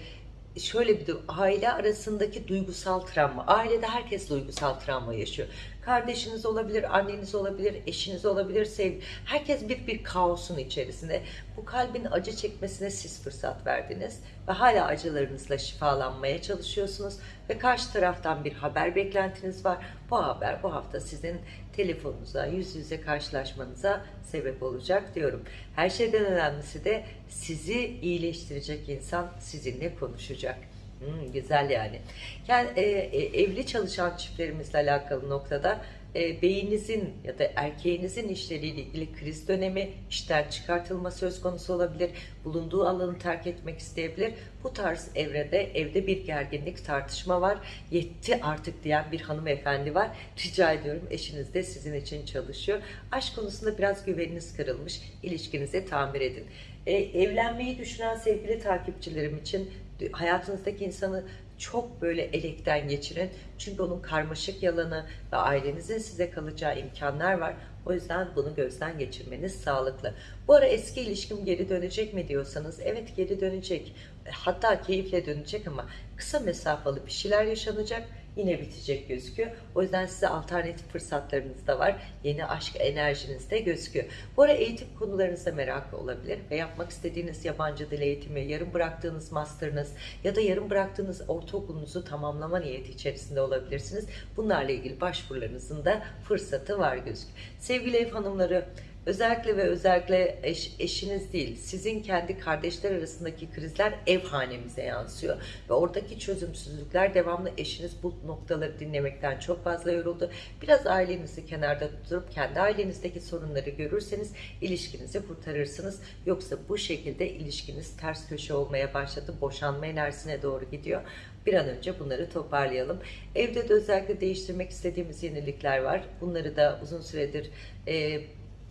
Speaker 1: şöyle bir durum. Aile arasındaki duygusal travma. Ailede herkes duygusal travma yaşıyor. Kardeşiniz olabilir, anneniz olabilir, eşiniz olabilir, sev herkes bir bir kaosun içerisinde. Bu kalbin acı çekmesine siz fırsat verdiniz ve hala acılarınızla şifalanmaya çalışıyorsunuz ve karşı taraftan bir haber beklentiniz var. Bu haber bu hafta sizin telefonunuza, yüz yüze karşılaşmanıza sebep olacak diyorum. Her şeyden önemlisi de sizi iyileştirecek insan sizinle konuşacak. Hmm, güzel yani. Yani e, e, evli çalışan çiftlerimizle alakalı noktada e, beyinizin ya da erkeğinizin işleriyle ilgili kriz dönemi, işten çıkartılma söz konusu olabilir. Bulunduğu alanı terk etmek isteyebilir. Bu tarz evrede evde bir gerginlik, tartışma var. Yetti artık diyen bir hanımefendi var. Rica ediyorum eşiniz de sizin için çalışıyor. Aşk konusunda biraz güveniniz kırılmış. İlişkinizi tamir edin. E, evlenmeyi düşünen sevgili takipçilerim için hayatınızdaki insanı çok böyle elekten geçirin. Çünkü onun karmaşık yalanı ve ailenizin size kalacağı imkanlar var. O yüzden bunu gözden geçirmeniz sağlıklı. Bu ara eski ilişkim geri dönecek mi diyorsanız evet geri dönecek. Hatta keyifle dönecek ama kısa mesafalı bir şeyler yaşanacak yine bitecek gözüküyor. O yüzden size alternatif fırsatlarınız da var. Yeni aşk enerjiniz de gözüküyor. Bu ara eğitim konularınızda meraklı olabilir ve yapmak istediğiniz yabancı dil eğitimi, yarım bıraktığınız master'ınız ya da yarım bıraktığınız ortaokulunuzu tamamlama niyeti içerisinde olabilirsiniz. Bunlarla ilgili başvurularınızın da fırsatı var gözüküyor. Sevgili ev hanımları, Özellikle ve özellikle eş, eşiniz değil, sizin kendi kardeşler arasındaki krizler ev hanemize yansıyor. Ve oradaki çözümsüzlükler devamlı eşiniz bu noktaları dinlemekten çok fazla yoruldu. Biraz ailenizi kenarda tutup kendi ailenizdeki sorunları görürseniz ilişkinizi kurtarırsınız. Yoksa bu şekilde ilişkiniz ters köşe olmaya başladı, boşanma enerjisine doğru gidiyor. Bir an önce bunları toparlayalım. Evde de özellikle değiştirmek istediğimiz yenilikler var. Bunları da uzun süredir e,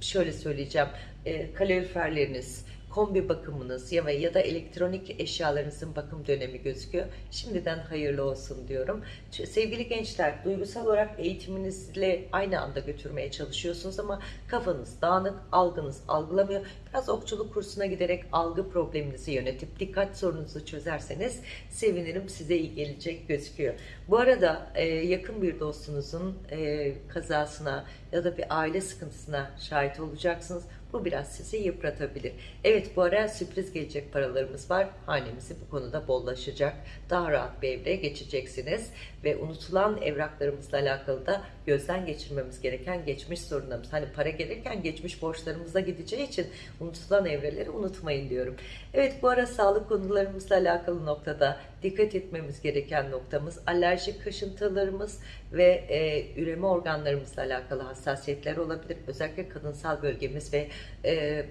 Speaker 1: şöyle söyleyeceğim, e, kaloriferleriniz, kombi bakımınız ya, ya da elektronik eşyalarınızın bakım dönemi gözüküyor. Şimdiden hayırlı olsun diyorum. Sevgili gençler, duygusal olarak eğitiminizle aynı anda götürmeye çalışıyorsunuz ama kafanız dağınık, algınız algılamıyor. Biraz okçuluk kursuna giderek algı probleminizi yönetip dikkat sorununuzu çözerseniz sevinirim size iyi gelecek gözüküyor. Bu arada e, yakın bir dostunuzun e, kazasına ya da bir aile sıkıntısına şahit olacaksınız. Bu biraz sizi yıpratabilir. Evet bu ara sürpriz gelecek paralarımız var. Hanemizi bu konuda bollaşacak. Daha rahat bir evre geçeceksiniz. Ve unutulan evraklarımızla alakalı da gözden geçirmemiz gereken geçmiş sorunlarımız. Hani para gelirken geçmiş borçlarımıza gideceği için unutulan evreleri unutmayın diyorum. Evet bu ara sağlık konularımızla alakalı noktada dikkat etmemiz gereken noktamız alerjik kaşıntılarımız ve e, üreme organlarımızla alakalı hassasiyetler olabilir. Özellikle kadınsal bölgemiz ve e,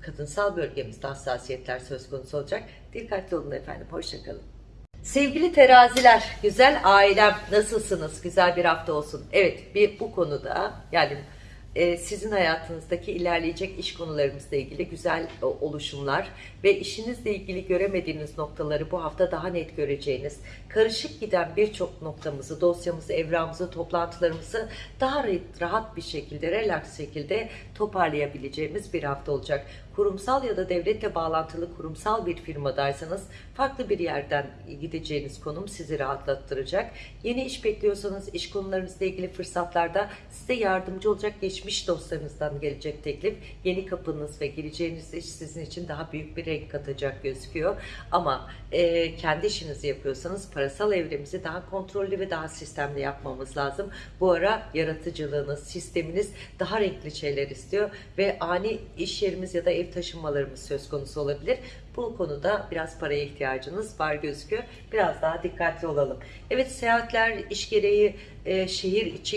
Speaker 1: kadınsal bölgemizde hassasiyetler söz konusu olacak. Dikkatli olun efendim. Hoşçakalın. Sevgili teraziler, güzel ailem nasılsınız? Güzel bir hafta olsun. Evet, bir bu konuda yani e, sizin hayatınızdaki ilerleyecek iş konularımızla ilgili güzel oluşumlar ve işinizle ilgili göremediğiniz noktaları bu hafta daha net göreceğiniz, karışık giden birçok noktamızı, dosyamızı, evrağımızı, toplantılarımızı daha rahat bir şekilde, relax şekilde toparlayabileceğimiz bir hafta olacak. Kurumsal ya da devletle bağlantılı kurumsal bir firmadaysanız farklı bir yerden gideceğiniz konum sizi rahatlattıracak. Yeni iş bekliyorsanız iş konularınızla ilgili fırsatlarda size yardımcı olacak geçmiş dostlarınızdan gelecek teklif. Yeni kapınız ve gireceğiniz iş sizin için daha büyük bir renk katacak gözüküyor. Ama e, kendi işinizi yapıyorsanız parasal evremizi daha kontrollü ve daha sistemli yapmamız lazım. Bu ara yaratıcılığınız, sisteminiz daha renkli şeyler istiyor ve ani iş yerimiz ya da ev taşınmalarımız söz konusu olabilir. Bu konuda biraz paraya ihtiyacınız var gözüküyor. Biraz daha dikkatli olalım. Evet seyahatler iş gereği e, şehir içi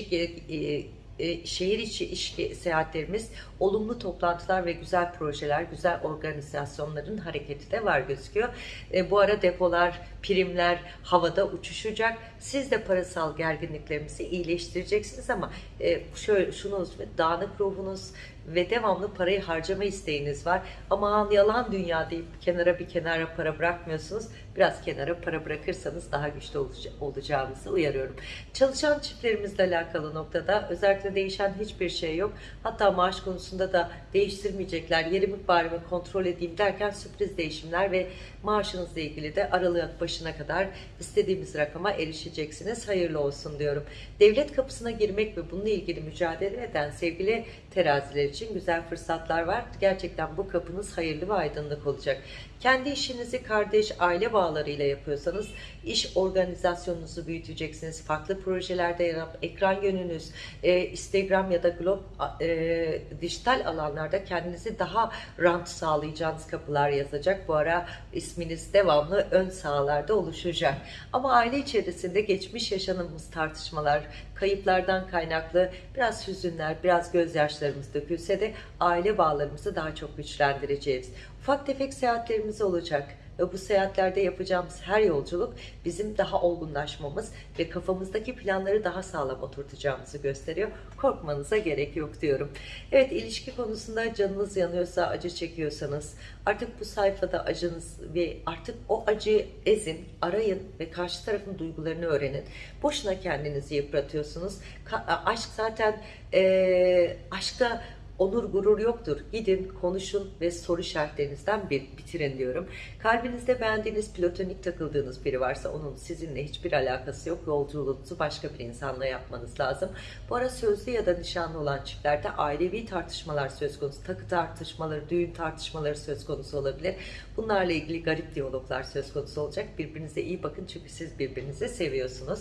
Speaker 1: e, e, şehir içi iş seyahatlerimiz, olumlu toplantılar ve güzel projeler, güzel organizasyonların hareketi de var gözüküyor. E, bu ara depolar, primler havada uçuşacak. Siz de parasal gerginliklerimizi iyileştireceksiniz ama e, şöyle şunu dağınık ruhunuz ve devamlı parayı harcama isteğiniz var. Ama yalan dünya deyip kenara bir kenara para bırakmıyorsunuz. Biraz kenara para bırakırsanız daha güçlü olacağınızı uyarıyorum. Çalışan çiftlerimizle alakalı noktada özellikle değişen hiçbir şey yok. Hatta maaş konusunda da değiştirmeyecekler. Yerimi barimi kontrol edeyim derken sürpriz değişimler ve maaşınızla ilgili de Aralık başı başına kadar istediğimiz rakama erişeceksiniz. Hayırlı olsun diyorum. Devlet kapısına girmek ve bununla ilgili mücadele eden sevgili teraziler için güzel fırsatlar var. Gerçekten bu kapınız hayırlı ve aydınlık olacak. Kendi işinizi kardeş, aile bağlarıyla yapıyorsanız iş organizasyonunuzu büyüteceksiniz. Farklı projelerde yer alıp ekran yönünüz, e, Instagram ya da glob, e, dijital alanlarda kendinizi daha rant sağlayacağınız kapılar yazacak. Bu ara isminiz devamlı ön sahalarda oluşacak. Ama aile içerisinde geçmiş yaşanımız tartışmalar, kayıplardan kaynaklı biraz hüzünler, biraz gözyaşlarımız dökülse de aile bağlarımızı daha çok güçlendireceğiz. Ufak tefek seyahatlerimiz olacak bu seyahatlerde yapacağımız her yolculuk bizim daha olgunlaşmamız ve kafamızdaki planları daha sağlam oturtacağımızı gösteriyor. Korkmanıza gerek yok diyorum. Evet ilişki konusunda canınız yanıyorsa, acı çekiyorsanız artık bu sayfada acınız ve artık o acıyı ezin, arayın ve karşı tarafın duygularını öğrenin. Boşuna kendinizi yıpratıyorsunuz. Ka- aşk zaten eee aşkta onur gurur yoktur. Gidin, konuşun ve soru işaretlerinizden bir bitirin diyorum. Kalbinizde beğendiğiniz, platonik takıldığınız biri varsa onun sizinle hiçbir alakası yok. Yolculuğunuzu başka bir insanla yapmanız lazım. Bu ara sözlü ya da nişanlı olan çiftlerde ailevi tartışmalar söz konusu. Takı tartışmaları, düğün tartışmaları söz konusu olabilir. Bunlarla ilgili garip diyaloglar söz konusu olacak. Birbirinize iyi bakın çünkü siz birbirinizi seviyorsunuz.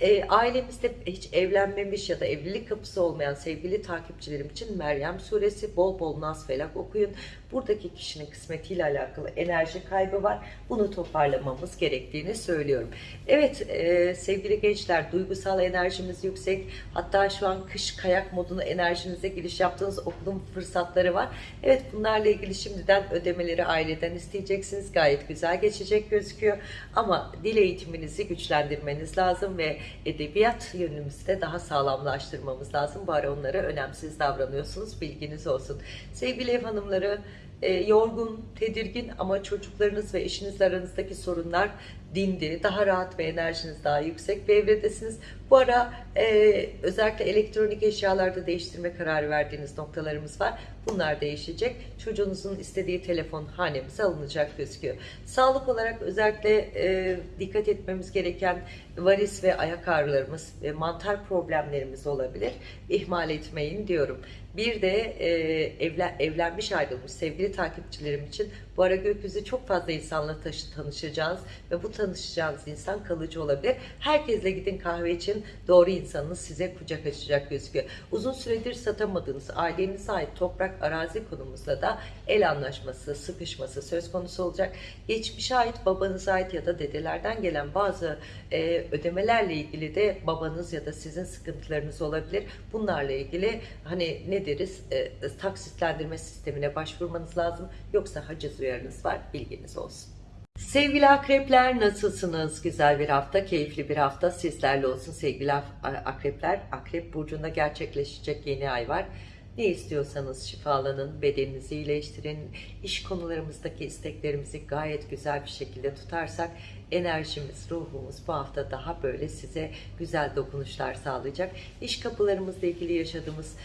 Speaker 1: E, ailemizde hiç evlenmemiş ya da evlilik kapısı olmayan sevgili takipçilerim için Meryem suresi bol bol nas felak okuyun. Buradaki kişinin kısmetiyle alakalı enerji kaybı var. Bunu toparlamamız gerektiğini söylüyorum. Evet e, sevgili gençler duygusal enerjimiz yüksek. Hatta şu an kış kayak moduna enerjinize giriş yaptığınız okulun fırsatları var. Evet bunlarla ilgili şimdiden ödemeleri aileden isteyeceksiniz. Gayet güzel geçecek gözüküyor. Ama dil eğitiminizi güçlendirmeniz lazım ve edebiyat yönümüzü de daha sağlamlaştırmamız lazım. Bari onlara önemsiz davranıyorsunuz. Bilginiz olsun. Sevgili ev hanımları e, yorgun, tedirgin ama çocuklarınız ve eşinizle aranızdaki sorunlar dindi. Daha rahat ve enerjiniz daha yüksek bir evredesiniz. Bu ara e, özellikle elektronik eşyalarda değiştirme kararı verdiğiniz noktalarımız var. Bunlar değişecek. Çocuğunuzun istediği telefon hanemize alınacak gözüküyor. Sağlık olarak özellikle e, dikkat etmemiz gereken varis ve ayak ağrılarımız ve mantar problemlerimiz olabilir. İhmal etmeyin diyorum. Bir de e, evlen, evlenmiş ayrılmış sevgili takipçilerim için bu ara gökyüzü çok fazla insanla taşı, tanışacağız ve bu tanışacağınız insan kalıcı olabilir. Herkesle gidin kahve için doğru insanınız size kucak açacak gözüküyor. Uzun süredir satamadığınız ailenize ait toprak arazi konumuzda da el anlaşması, sıkışması söz konusu olacak. Geçmişe ait, babanıza ait ya da dedelerden gelen bazı e, ödemelerle ilgili de babanız ya da sizin sıkıntılarınız olabilir. Bunlarla ilgili hani ne deriz e, taksitlendirme sistemine başvurmanız lazım. Yoksa haciz uyarınız var bilginiz olsun. Sevgili akrepler nasılsınız? Güzel bir hafta, keyifli bir hafta sizlerle olsun sevgili akrepler. Akrep burcunda gerçekleşecek yeni ay var. Ne istiyorsanız şifalanın, bedeninizi iyileştirin, iş konularımızdaki isteklerimizi gayet güzel bir şekilde tutarsak enerjimiz, ruhumuz bu hafta daha böyle size güzel dokunuşlar sağlayacak. İş kapılarımızla ilgili yaşadığımız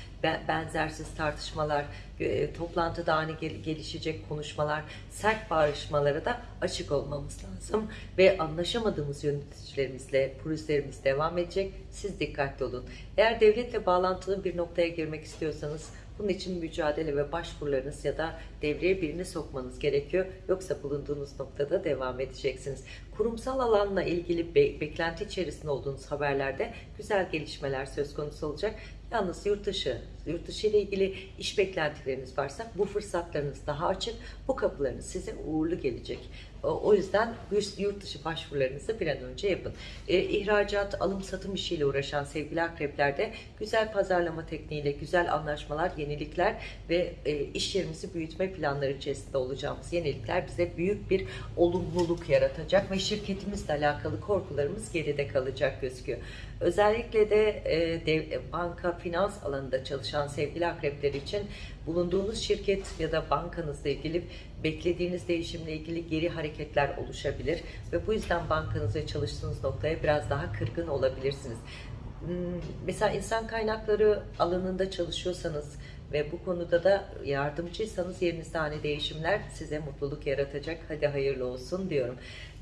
Speaker 1: benzersiz tartışmalar, e, toplantıda ani gelişecek konuşmalar, sert bağırışmalara da açık olmamız lazım. Ve anlaşamadığımız yöneticilerimizle pürüzlerimiz devam edecek. Siz dikkatli olun. Eğer devletle bağlantılı bir noktaya girmek istiyorsanız bunun için mücadele ve başvurularınız ya da devreye birini sokmanız gerekiyor. Yoksa bulunduğunuz noktada devam edeceksiniz. Kurumsal alanla ilgili be beklenti içerisinde olduğunuz haberlerde güzel gelişmeler söz konusu olacak. Yalnız yurt dışı, yurt dışı ile ilgili iş beklentileriniz varsa bu fırsatlarınız daha açık. Bu kapılarınız size uğurlu gelecek. O yüzden yurt dışı başvurularınızı bir an önce yapın. E, ihracat, alım satım işiyle uğraşan sevgili akreplerde güzel pazarlama tekniğiyle güzel anlaşmalar, yenilikler ve e, iş yerimizi büyütme planları içerisinde olacağımız yenilikler bize büyük bir olumluluk yaratacak ve şirketimizle alakalı korkularımız geride kalacak gözüküyor. Özellikle de e, dev, banka, finans alanında çalışan sevgili akrepler için bulunduğunuz şirket ya da bankanızla ilgili beklediğiniz değişimle ilgili geri hareketler oluşabilir ve bu yüzden bankanızda çalıştığınız noktaya biraz daha kırgın olabilirsiniz. Hmm, mesela insan kaynakları alanında çalışıyorsanız ve bu konuda da yardımcıysanız yerinizde hani değişimler size mutluluk yaratacak. Hadi hayırlı olsun diyorum.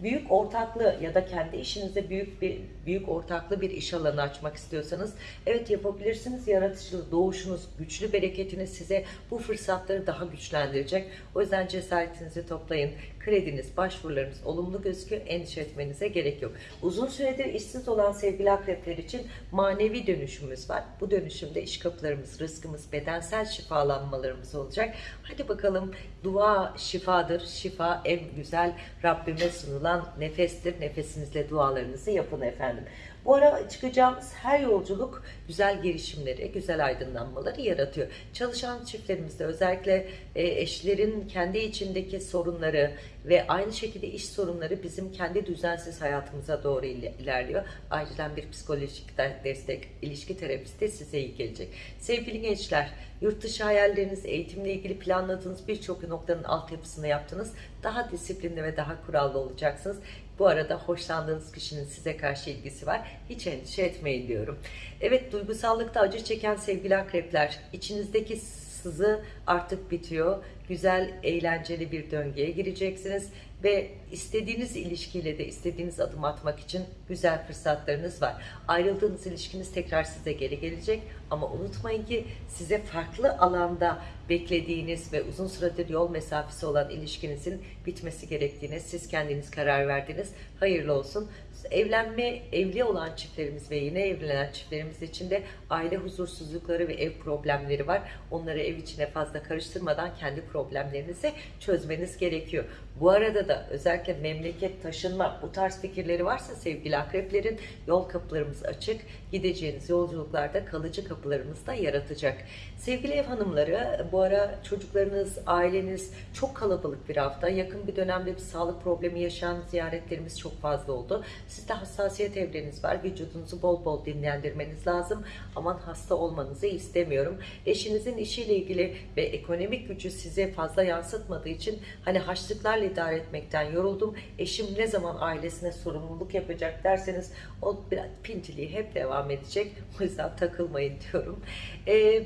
Speaker 1: Büyük ortaklı ya da kendi işinizde büyük bir büyük ortaklı bir iş alanı açmak istiyorsanız evet yapabilirsiniz. Yaratıcı doğuşunuz, güçlü bereketiniz size bu fırsatları daha güçlendirecek. O yüzden cesaretinizi toplayın. Krediniz, başvurularınız olumlu gözüküyor. Endişe etmenize gerek yok. Uzun süredir işsiz olan sevgili akrepler için manevi dönüşümümüz var. Bu dönüşümde iş kapılarımız, rızkımız, bedensel şifalanmalarımız olacak. Hadi bakalım dua şifadır. Şifa en güzel Rabbime sunulan nefestir. Nefesinizle dualarınızı yapın efendim. Bu ara çıkacağımız her yolculuk güzel girişimleri, güzel aydınlanmaları yaratıyor. Çalışan çiftlerimizde özellikle e, eşlerin kendi içindeki sorunları ve aynı şekilde iş sorunları bizim kendi düzensiz hayatımıza doğru il- ilerliyor. Acilen bir psikolojik de- destek, ilişki terapisti size iyi gelecek. Sevgili gençler, yurt dışı hayalleriniz, eğitimle ilgili planladığınız birçok noktanın altyapısını yaptınız. Daha disiplinli ve daha kurallı olacaksınız. Bu arada hoşlandığınız kişinin size karşı ilgisi var. Hiç endişe etmeyin diyorum. Evet duygusallıkta acı çeken sevgili akrepler içinizdeki sızı artık bitiyor. Güzel, eğlenceli bir döngüye gireceksiniz ve istediğiniz ilişkiyle de istediğiniz adım atmak için güzel fırsatlarınız var. Ayrıldığınız ilişkiniz tekrar size geri gelecek ama unutmayın ki size farklı alanda beklediğiniz ve uzun süredir yol mesafesi olan ilişkinizin bitmesi gerektiğine siz kendiniz karar verdiniz. Hayırlı olsun. Evlenme, evli olan çiftlerimiz ve yeni evlenen çiftlerimiz için de aile huzursuzlukları ve ev problemleri var. Onları ev içine fazla karıştırmadan kendi problemlerinizi çözmeniz gerekiyor. Bu arada da özellikle memleket taşınma bu tarz fikirleri varsa sevgili akreplerin yol kapılarımız açık. Gideceğiniz yolculuklarda kalıcı kapılarımız da yaratacak. Sevgili ev hanımları bu ara çocuklarınız, aileniz çok kalabalık bir hafta. Yakın bir dönemde bir sağlık problemi yaşayan ziyaretlerimiz çok fazla oldu. Sizde hassasiyet evreniz var. Vücudunuzu bol bol dinlendirmeniz lazım. Aman hasta olmanızı istemiyorum. Eşinizin işiyle ilgili ve ekonomik gücü size fazla yansıtmadığı için hani haçlıklarla idare etmekten yoruldum. Eşim ne zaman ailesine sorumluluk yapacak derseniz o biraz pintiliği hep devam edecek. O yüzden takılmayın diyorum. Ee,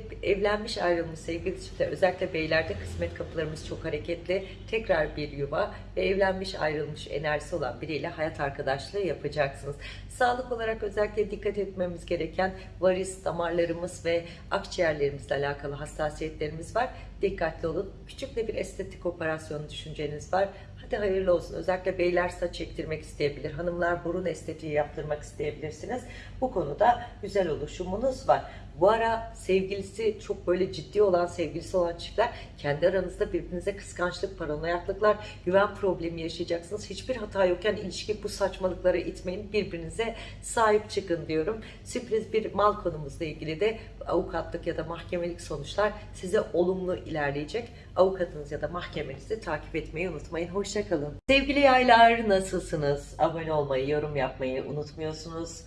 Speaker 1: evlenmiş ayrılmış sevgili çiftler özellikle beylerde kısmet kapılarımız çok hareketli. Tekrar bir yuva ve evlenmiş ayrılmış enerjisi olan biriyle hayat arkadaşlığı yapacaksınız. Sağlık olarak özellikle dikkat etmemiz gereken varis damarlarımız ve akciğerlerimizle alakalı hassasiyetlerimiz var. Dikkatli olun. Küçük de bir estetik operasyon düşünceniz var. Hadi hayırlı olsun. Özellikle beyler saç ektirmek isteyebilir. Hanımlar burun estetiği yaptırmak isteyebilirsiniz. Bu konuda güzel oluşumunuz var. Bu ara sevgilisi çok böyle ciddi olan sevgilisi olan çiftler kendi aranızda birbirinize kıskançlık, paranoyaklıklar, güven problemi yaşayacaksınız. Hiçbir hata yokken ilişki bu saçmalıklara itmeyin. Birbirinize sahip çıkın diyorum. Sürpriz bir mal konumuzla ilgili de avukatlık ya da mahkemelik sonuçlar size olumlu ilerleyecek. Avukatınız ya da mahkemenizi takip etmeyi unutmayın. Hoşçakalın. Sevgili yaylar nasılsınız? Abone olmayı, yorum yapmayı unutmuyorsunuz.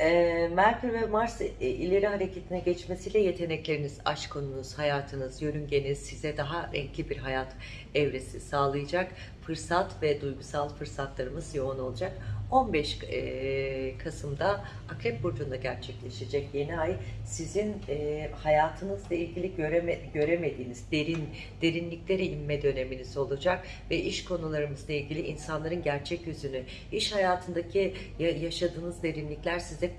Speaker 1: Ee, Merkür ve Mars e, ileri hareketine geçmesiyle yetenekleriniz, aşk konunuz, hayatınız, yörüngeniz size daha renkli bir hayat evresi sağlayacak. Fırsat ve duygusal fırsatlarımız yoğun olacak. 15 e, Kasım'da Akrep Burcu'nda gerçekleşecek yeni ay sizin e, hayatınızla ilgili göreme, göremediğiniz derin derinliklere inme döneminiz olacak ve iş konularımızla ilgili insanların gerçek yüzünü, iş hayatındaki ya- yaşadığınız derinlikler size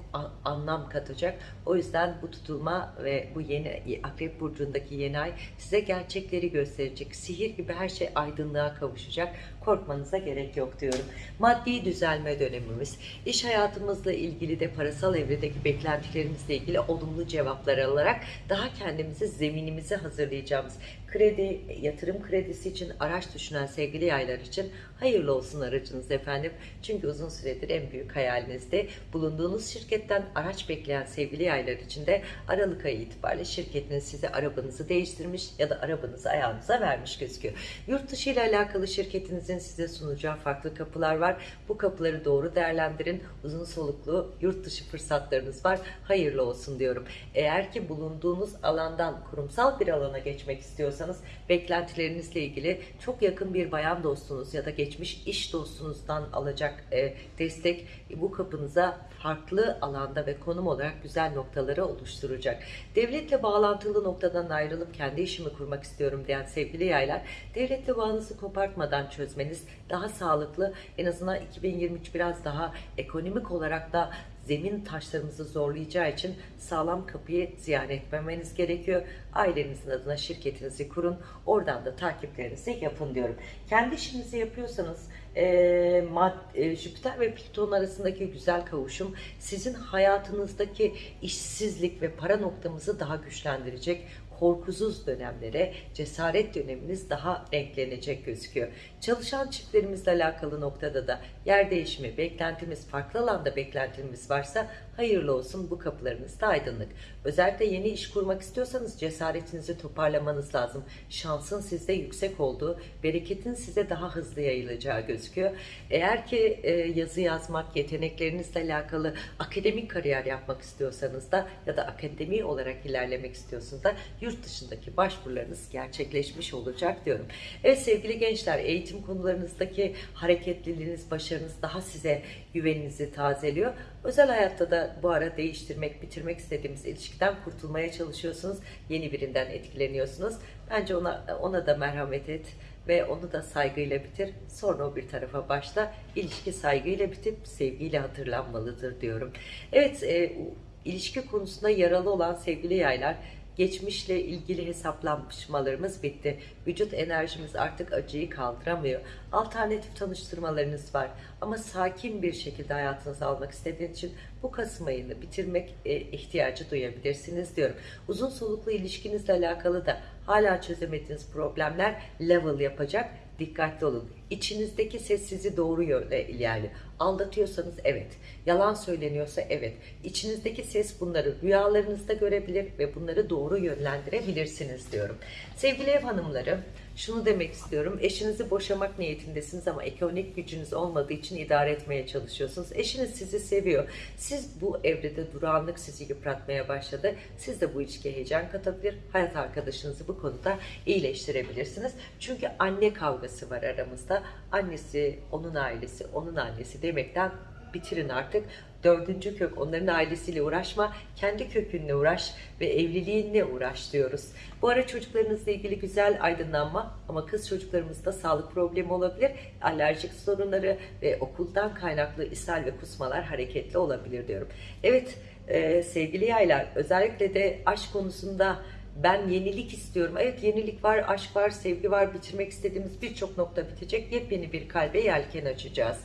Speaker 1: anlam katacak. O yüzden bu tutulma ve bu yeni Akrep Burcu'ndaki yeni ay size gerçekleri gösterecek. Sihir gibi her şey aydınlığa kavuşacak. Korkmanıza gerek yok diyorum. Maddi düzelme dönemimiz, iş hayatımızla ilgili de parasal evredeki beklentilerimizle ilgili olumlu cevaplar alarak daha kendimizi, zeminimizi hazırlayacağımız kredi, yatırım kredisi için araç düşünen sevgili yaylar için hayırlı olsun aracınız efendim. Çünkü uzun süredir en büyük hayalinizde bulunduğunuz şirketten araç bekleyen sevgili yaylar için de Aralık ayı itibariyle şirketiniz size arabanızı değiştirmiş ya da arabanızı ayağınıza vermiş gözüküyor. Yurt dışı ile alakalı şirketinizin size sunacağı farklı kapılar var. Bu kapıları doğru değerlendirin. Uzun soluklu yurt dışı fırsatlarınız var. Hayırlı olsun diyorum. Eğer ki bulunduğunuz alandan kurumsal bir alana geçmek istiyorsanız beklentilerinizle ilgili çok yakın bir bayan dostunuz ya da geçmiş iş dostunuzdan alacak e, destek bu kapınıza farklı alanda ve konum olarak güzel noktaları oluşturacak. Devletle bağlantılı noktadan ayrılıp kendi işimi kurmak istiyorum diyen sevgili yaylar, devletle bağınızı kopartmadan çözmeniz daha sağlıklı. En azından 2023 biraz daha ekonomik olarak da zemin taşlarımızı zorlayacağı için sağlam kapıyı ziyaret etmemeniz gerekiyor. Ailenizin adına şirketinizi kurun. Oradan da takiplerinizi yapın diyorum. Kendi işinizi yapıyorsanız e, mad, e, Jüpiter ve Plüton arasındaki güzel kavuşum sizin hayatınızdaki işsizlik ve para noktamızı daha güçlendirecek korkusuz dönemlere cesaret döneminiz daha renklenecek gözüküyor. Çalışan çiftlerimizle alakalı noktada da yer değişimi, beklentimiz, farklı alanda beklentimiz varsa hayırlı olsun bu kapılarınız da aydınlık. Özellikle yeni iş kurmak istiyorsanız cesaretinizi toparlamanız lazım. Şansın sizde yüksek olduğu, bereketin size daha hızlı yayılacağı gözüküyor. Eğer ki e, yazı yazmak, yeteneklerinizle alakalı akademik kariyer yapmak istiyorsanız da ya da akademi olarak ilerlemek istiyorsanız da yurt dışındaki başvurularınız gerçekleşmiş olacak diyorum. Evet sevgili gençler eğitim konularınızdaki hareketliliğiniz, başarınız daha size güveninizi tazeliyor. Özel hayatta da bu ara değiştirmek, bitirmek istediğimiz ilişkiden kurtulmaya çalışıyorsunuz. Yeni birinden etkileniyorsunuz. Bence ona ona da merhamet et ve onu da saygıyla bitir. Sonra o bir tarafa başla. İlişki saygıyla bitip sevgiyle hatırlanmalıdır diyorum. Evet, e, ilişki konusunda yaralı olan sevgili yaylar geçmişle ilgili hesaplanmalarımız bitti. Vücut enerjimiz artık acıyı kaldıramıyor. Alternatif tanıştırmalarınız var. Ama sakin bir şekilde hayatınıza almak istediğiniz için bu Kasım ayını bitirmek e, ihtiyacı duyabilirsiniz diyorum. Uzun soluklu ilişkinizle alakalı da hala çözemediğiniz problemler level yapacak. Dikkatli olun. İçinizdeki ses sizi doğru yönde ilerliyor. Aldatıyorsanız evet. Yalan söyleniyorsa evet. İçinizdeki ses bunları rüyalarınızda görebilir ve bunları doğru yönlendirebilirsiniz diyorum. Sevgili ev hanımları, şunu demek istiyorum. Eşinizi boşamak niyetindesiniz ama ekonomik gücünüz olmadığı için idare etmeye çalışıyorsunuz. Eşiniz sizi seviyor. Siz bu evrede durağanlık sizi yıpratmaya başladı. Siz de bu ilişkiye heyecan katabilir. Hayat arkadaşınızı bu konuda iyileştirebilirsiniz. Çünkü anne kavgası var aramızda. Annesi, onun ailesi, onun annesi demekten bitirin artık. Dördüncü kök onların ailesiyle uğraşma, kendi kökünle uğraş ve evliliğinle uğraş diyoruz. Bu ara çocuklarınızla ilgili güzel aydınlanma ama kız çocuklarımızda sağlık problemi olabilir. Alerjik sorunları ve okuldan kaynaklı ishal ve kusmalar hareketli olabilir diyorum. Evet e, sevgili yaylar özellikle de aşk konusunda ben yenilik istiyorum. Evet yenilik var, aşk var, sevgi var. Bitirmek istediğimiz birçok nokta bitecek. Yepyeni bir kalbe yelken açacağız.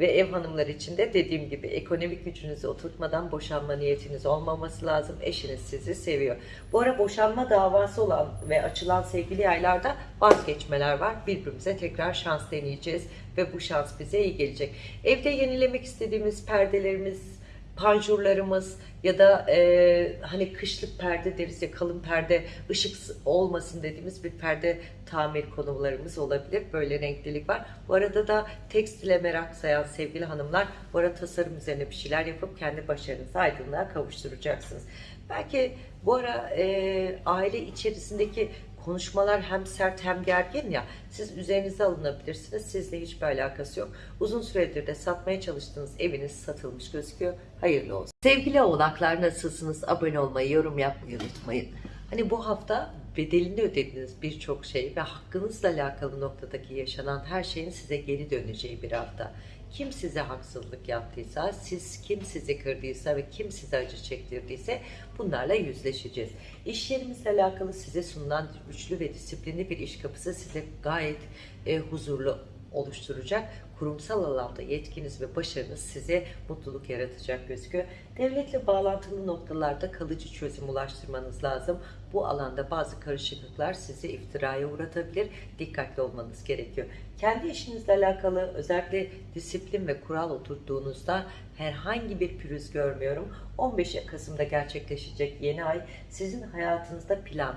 Speaker 1: Ve ev hanımları için de dediğim gibi ekonomik gücünüzü oturtmadan boşanma niyetiniz olmaması lazım. Eşiniz sizi seviyor. Bu ara boşanma davası olan ve açılan sevgili yaylarda vazgeçmeler var. Birbirimize tekrar şans deneyeceğiz ve bu şans bize iyi gelecek. Evde yenilemek istediğimiz perdelerimiz, panjurlarımız ya da e, hani kışlık perde deriz ya kalın perde ışık olmasın dediğimiz bir perde tamir konularımız olabilir. Böyle renklilik var. Bu arada da tekstile merak sayan sevgili hanımlar bu arada tasarım üzerine bir şeyler yapıp kendi başarınızı aydınlığa kavuşturacaksınız. Belki bu ara e, aile içerisindeki konuşmalar hem sert hem gergin ya siz üzerinize alınabilirsiniz. Sizle hiçbir alakası yok. Uzun süredir de satmaya çalıştığınız eviniz satılmış gözüküyor. Hayırlı olsun. Sevgili oğlaklar nasılsınız? Abone olmayı, yorum yapmayı unutmayın. Hani bu hafta bedelini ödediğiniz birçok şey ve hakkınızla alakalı noktadaki yaşanan her şeyin size geri döneceği bir hafta. Kim size haksızlık yaptıysa, siz kim sizi kırdıysa ve kim size acı çektirdiyse bunlarla yüzleşeceğiz. İş yerimizle alakalı size sunulan güçlü ve disiplinli bir iş kapısı size gayet e, huzurlu oluşturacak. Kurumsal alanda yetkiniz ve başarınız size mutluluk yaratacak gözüküyor. Devletle bağlantılı noktalarda kalıcı çözüm ulaştırmanız lazım. Bu alanda bazı karışıklıklar sizi iftiraya uğratabilir. Dikkatli olmanız gerekiyor. Kendi işinizle alakalı özellikle disiplin ve kural oturttuğunuzda herhangi bir pürüz görmüyorum. 15 Kasım'da gerçekleşecek yeni ay sizin hayatınızda plan,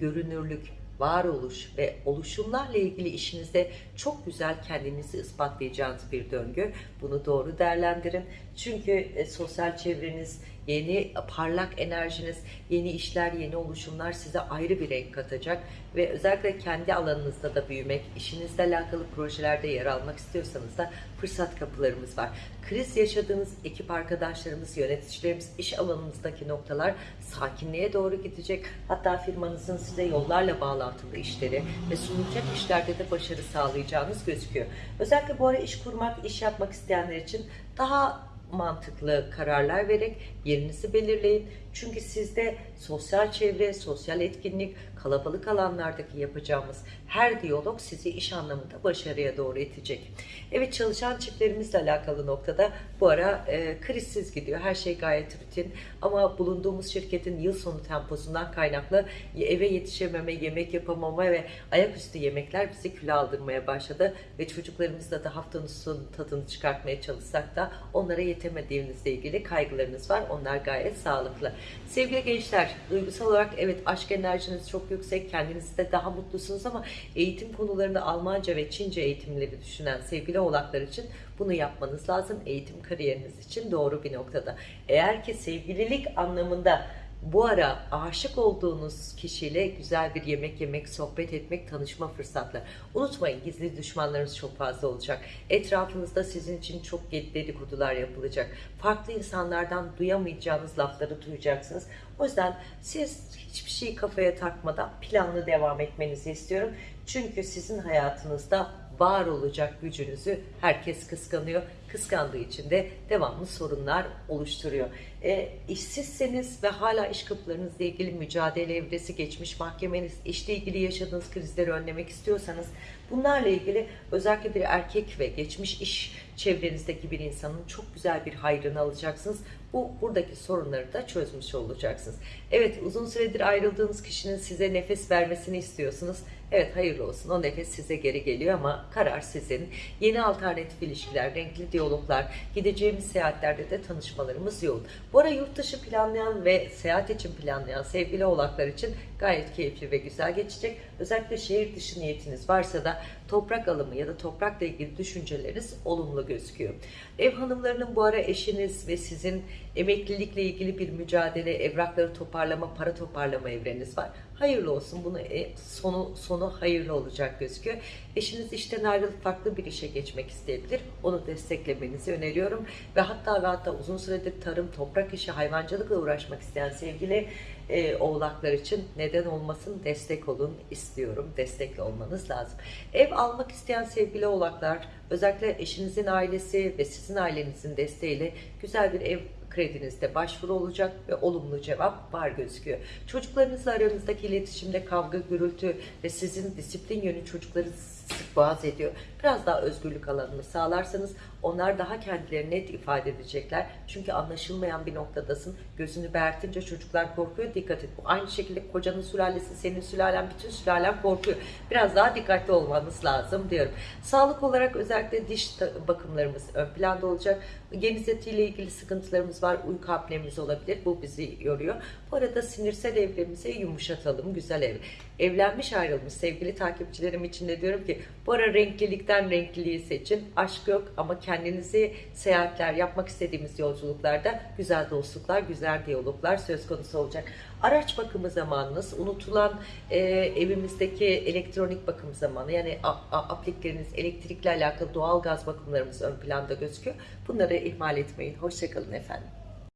Speaker 1: görünürlük, varoluş ve oluşumlarla ilgili işinizde çok güzel kendinizi ispatlayacağınız bir döngü. Bunu doğru değerlendirin. Çünkü e, sosyal çevreniz, yeni parlak enerjiniz, yeni işler, yeni oluşumlar size ayrı bir renk katacak ve özellikle kendi alanınızda da büyümek, işinizle alakalı projelerde yer almak istiyorsanız da fırsat kapılarımız var. Kriz yaşadığınız ekip arkadaşlarımız, yöneticilerimiz, iş alanınızdaki noktalar sakinliğe doğru gidecek. Hatta firmanızın size yollarla bağlantılı işleri ve sunulacak işlerde de başarı sağlayacağınız gözüküyor. Özellikle bu ara iş kurmak, iş yapmak isteyenler için daha mantıklı kararlar vererek yerinizi belirleyin. Çünkü sizde sosyal çevre, sosyal etkinlik, kalabalık alanlardaki yapacağımız her diyalog sizi iş anlamında başarıya doğru itecek. Evet çalışan çiftlerimizle alakalı noktada bu ara e, krizsiz gidiyor. Her şey gayet rutin ama bulunduğumuz şirketin yıl sonu temposundan kaynaklı eve yetişememe, yemek yapamama ve ayaküstü yemekler bizi kilo aldırmaya başladı ve çocuklarımızla da haftanın sonu tadını çıkartmaya çalışsak da onlara yetemediğimizle ilgili kaygılarınız var. Onlar gayet sağlıklı. Sevgili gençler, duygusal olarak evet aşk enerjiniz çok yüksek, kendinizi de daha mutlusunuz ama eğitim konularını Almanca ve Çince eğitimleri düşünen sevgili oğlaklar için bunu yapmanız lazım. Eğitim kariyeriniz için doğru bir noktada. Eğer ki sevgililik anlamında bu ara aşık olduğunuz kişiyle güzel bir yemek yemek, sohbet etmek, tanışma fırsatları. Unutmayın gizli düşmanlarınız çok fazla olacak. Etrafınızda sizin için çok dedikodular yapılacak. Farklı insanlardan duyamayacağınız lafları duyacaksınız. O yüzden siz hiçbir şeyi kafaya takmadan planlı devam etmenizi istiyorum. Çünkü sizin hayatınızda var olacak gücünüzü herkes kıskanıyor. Kıskandığı için de devamlı sorunlar oluşturuyor. E, işsizseniz ve hala iş kapılarınızla ilgili mücadele evresi geçmiş mahkemeniz, işle ilgili yaşadığınız krizleri önlemek istiyorsanız bunlarla ilgili özellikle bir erkek ve geçmiş iş çevrenizdeki bir insanın çok güzel bir hayrını alacaksınız. Bu buradaki sorunları da çözmüş olacaksınız. Evet uzun süredir ayrıldığınız kişinin size nefes vermesini istiyorsunuz. Evet hayırlı olsun o nefes size geri geliyor ama karar sizin. Yeni alternatif ilişkiler, renkli diyaloglar, gideceğimiz seyahatlerde de tanışmalarımız yoğun. Bu ara yurt dışı planlayan ve seyahat için planlayan sevgili oğlaklar için gayet keyifli ve güzel geçecek. Özellikle şehir dışı niyetiniz varsa da toprak alımı ya da toprakla ilgili düşünceleriniz olumlu gözüküyor. Ev hanımlarının bu ara eşiniz ve sizin emeklilikle ilgili bir mücadele, evrakları toparlama, para toparlama evreniz var. Hayırlı olsun. Bunu e, sonu sonu hayırlı olacak gözüküyor. Eşiniz işten ayrılıp farklı bir işe geçmek isteyebilir. Onu desteklemenizi öneriyorum. Ve hatta ve hatta uzun süredir tarım, toprak işi, hayvancılıkla uğraşmak isteyen sevgili e, oğlaklar için neden olmasın destek olun istiyorum. Destekli olmanız lazım. Ev almak isteyen sevgili oğlaklar özellikle eşinizin ailesi ve sizin ailenizin desteğiyle güzel bir ev kredinizde başvuru olacak ve olumlu cevap var gözüküyor. Çocuklarınızla aranızdaki iletişimde kavga, gürültü ve sizin disiplin yönü çocukları sık boğaz ediyor. Biraz daha özgürlük alanını sağlarsanız onlar daha kendilerini net ifade edecekler. Çünkü anlaşılmayan bir noktadasın. Gözünü bertince çocuklar korkuyor. Dikkat et. Aynı şekilde kocanın sülalesi, senin sülalen, bütün sülalen korkuyor. Biraz daha dikkatli olmanız lazım diyorum. Sağlık olarak özellikle diş bakımlarımız ön planda olacak. Geniz etiyle ilgili sıkıntılarımız var. Uyku apnemiz olabilir. Bu bizi yoruyor. Bu arada sinirsel evremizi yumuşatalım. Güzel ev. Evlenmiş ayrılmış sevgili takipçilerim için de diyorum ki bu ara renklilikten renkliliği seçin. Aşk yok ama kendinizi seyahatler, yapmak istediğimiz yolculuklarda güzel dostluklar, güzel diyaloglar söz konusu olacak. Araç bakımı zamanınız, unutulan e, evimizdeki elektronik bakım zamanı yani aplikleriniz, elektrikle alakalı doğal gaz bakımlarımız ön planda gözüküyor. Bunları ihmal etmeyin. Hoşçakalın efendim.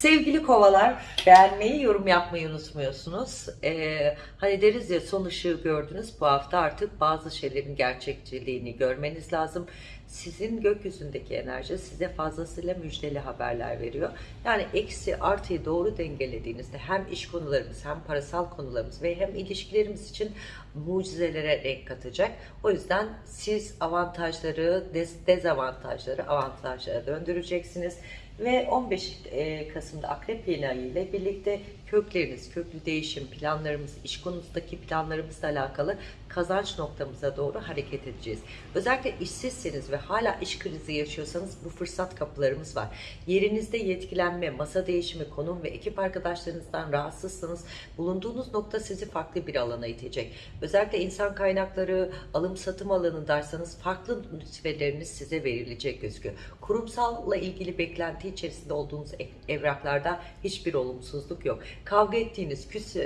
Speaker 1: Sevgili kovalar, beğenmeyi, yorum yapmayı unutmuyorsunuz. Ee, hani deriz ya son ışığı gördünüz. Bu hafta artık bazı şeylerin gerçekçiliğini görmeniz lazım. Sizin gökyüzündeki enerji size fazlasıyla müjdeli haberler veriyor. Yani eksi artıyı doğru dengelediğinizde hem iş konularımız hem parasal konularımız ve hem ilişkilerimiz için mucizelere renk katacak. O yüzden siz avantajları, dez dezavantajları avantajlara döndüreceksiniz ve 15 e, Kasım'da Akrep yeni ayı ile birlikte kökleriniz, köklü değişim planlarımız, iş konunuzdaki planlarımızla alakalı kazanç noktamıza doğru hareket edeceğiz. Özellikle işsizseniz ve hala iş krizi yaşıyorsanız bu fırsat kapılarımız var. Yerinizde yetkilenme, masa değişimi, konum ve ekip arkadaşlarınızdan rahatsızsanız bulunduğunuz nokta sizi farklı bir alana itecek. Özellikle insan kaynakları, alım satım alanındaysanız farklı nüsfeleriniz size verilecek gözüküyor. Kurumsalla ilgili beklenti içerisinde olduğunuz evraklarda hiçbir olumsuzluk yok. Kavga ettiğiniz, küs,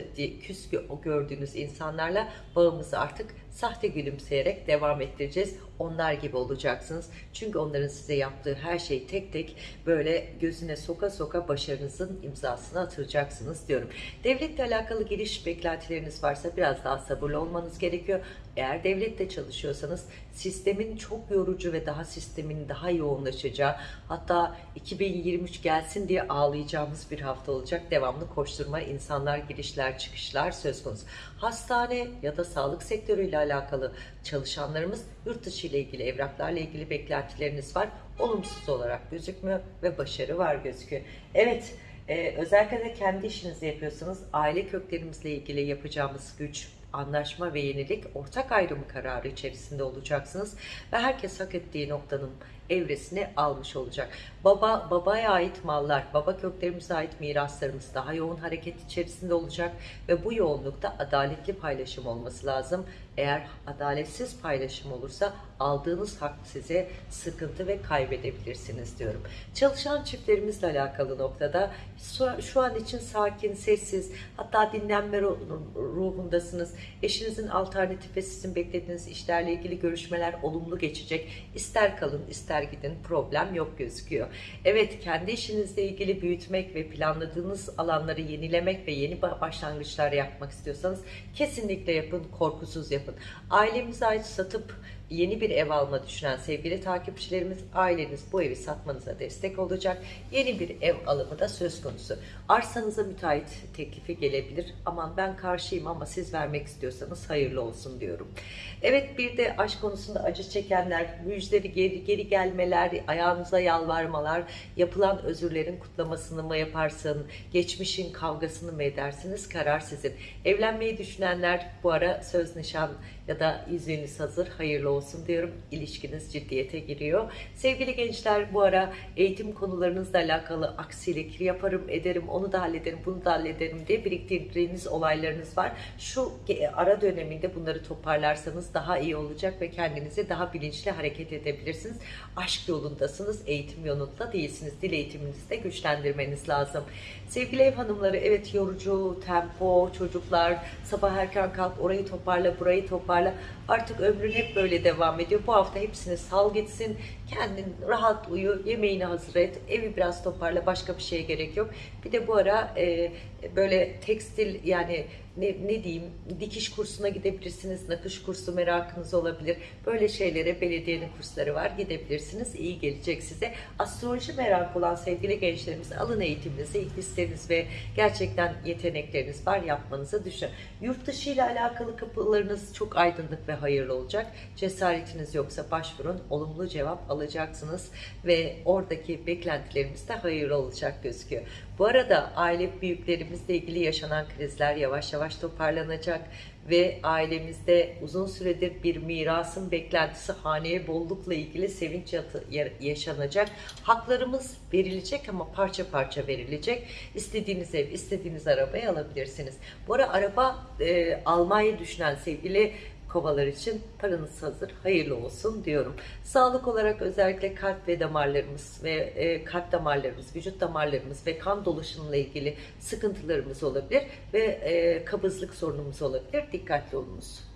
Speaker 1: küs gördüğünüz insanlarla bağımızı artık sahte gülümseyerek devam ettireceğiz. Onlar gibi olacaksınız. Çünkü onların size yaptığı her şeyi tek tek böyle gözüne soka soka başarınızın imzasını atıracaksınız diyorum. Devletle alakalı giriş beklentileriniz varsa biraz daha sabırlı olmanız gerekiyor. Eğer devlette çalışıyorsanız sistemin çok yorucu ve daha sistemin daha yoğunlaşacağı hatta 2023 gelsin diye ağlayacağımız bir hafta olacak. Devamlı koşturma, insanlar girişler çıkışlar söz konusu. Hastane ya da sağlık sektörüyle alakalı çalışanlarımız yurt dışı ile ilgili evraklarla ilgili beklentileriniz var. Olumsuz olarak gözükmüyor ve başarı var gözüküyor. Evet e, özellikle de kendi işinizi yapıyorsanız aile köklerimizle ilgili yapacağımız güç, anlaşma ve yenilik ortak ayrımı kararı içerisinde olacaksınız ve herkes hak ettiği noktanın evresini almış olacak. Baba babaya ait mallar, baba köklerimize ait miraslarımız daha yoğun hareket içerisinde olacak ve bu yoğunlukta adaletli paylaşım olması lazım. Eğer adaletsiz paylaşım olursa aldığınız hak size sıkıntı ve kaybedebilirsiniz diyorum. Çalışan çiftlerimizle alakalı noktada şu an için sakin, sessiz, hatta dinlenme ruhundasınız. Eşinizin alternatif ve sizin beklediğiniz işlerle ilgili görüşmeler olumlu geçecek. İster kalın, ister gidin problem yok gözüküyor. Evet, kendi işinizle ilgili büyütmek ve planladığınız alanları yenilemek ve yeni başlangıçlar yapmak istiyorsanız kesinlikle yapın, korkusuz yapın. Ailemize ait satıp yeni bir ev alma düşünen sevgili takipçilerimiz aileniz bu evi satmanıza destek olacak. Yeni bir ev alımı da söz konusu. Arsanıza müteahhit teklifi gelebilir. Aman ben karşıyım ama siz vermek istiyorsanız hayırlı olsun diyorum. Evet bir de aşk konusunda acı çekenler, müjdeleri geri, geri gelmeler, ayağınıza yalvarmalar, yapılan özürlerin kutlamasını mı yaparsın, geçmişin kavgasını mı edersiniz karar sizin. Evlenmeyi düşünenler bu ara söz nişan ya da yüzüğünüz hazır hayırlı olsun diyorum. İlişkiniz ciddiyete giriyor. Sevgili gençler bu ara eğitim konularınızla alakalı aksilik yaparım ederim onu da hallederim bunu da hallederim diye biriktirdiğiniz olaylarınız var. Şu ara döneminde bunları toparlarsanız daha iyi olacak ve kendinizi daha bilinçli hareket edebilirsiniz. Aşk yolundasınız, eğitim yolunda değilsiniz. Dil eğitiminizi de güçlendirmeniz lazım. Sevgili ev hanımları evet yorucu, tempo, çocuklar, sabah erken kalk orayı toparla, burayı toparla. Artık ömrün hep böyle devam ediyor. Bu hafta hepsini sal gitsin. Kendin rahat uyu, yemeğini hazır et, evi biraz toparla, başka bir şeye gerek yok. Bir de bu ara e, böyle tekstil yani ne, ne diyeyim dikiş kursuna gidebilirsiniz, nakış kursu merakınız olabilir. Böyle şeylere belediyenin kursları var gidebilirsiniz. İyi gelecek size. Astroloji merakı olan sevgili gençlerimiz alın eğitiminizi, hisleriniz ve gerçekten yetenekleriniz var yapmanızı düşün. Yurt dışı ile alakalı kapılarınız çok aydınlık ve hayırlı olacak. Cesaretiniz yoksa başvurun. Olumlu cevap alacaksınız ve oradaki beklentilerimiz de hayırlı olacak gözüküyor. Bu arada aile büyüklerimizle ilgili yaşanan krizler yavaş yavaş toparlanacak ve ailemizde uzun süredir bir mirasın beklentisi haneye bollukla ilgili sevinç yaşanacak. Haklarımız verilecek ama parça parça verilecek. İstediğiniz ev, istediğiniz arabayı alabilirsiniz. Bu ara araba e, almayı düşünen sevgili kovalar için paranız hazır, hayırlı olsun diyorum. Sağlık olarak özellikle kalp ve damarlarımız ve e, kalp damarlarımız, vücut damarlarımız ve kan dolaşımıyla ilgili sıkıntılarımız olabilir ve e, kabızlık sorunumuz olabilir. Dikkatli olunuz.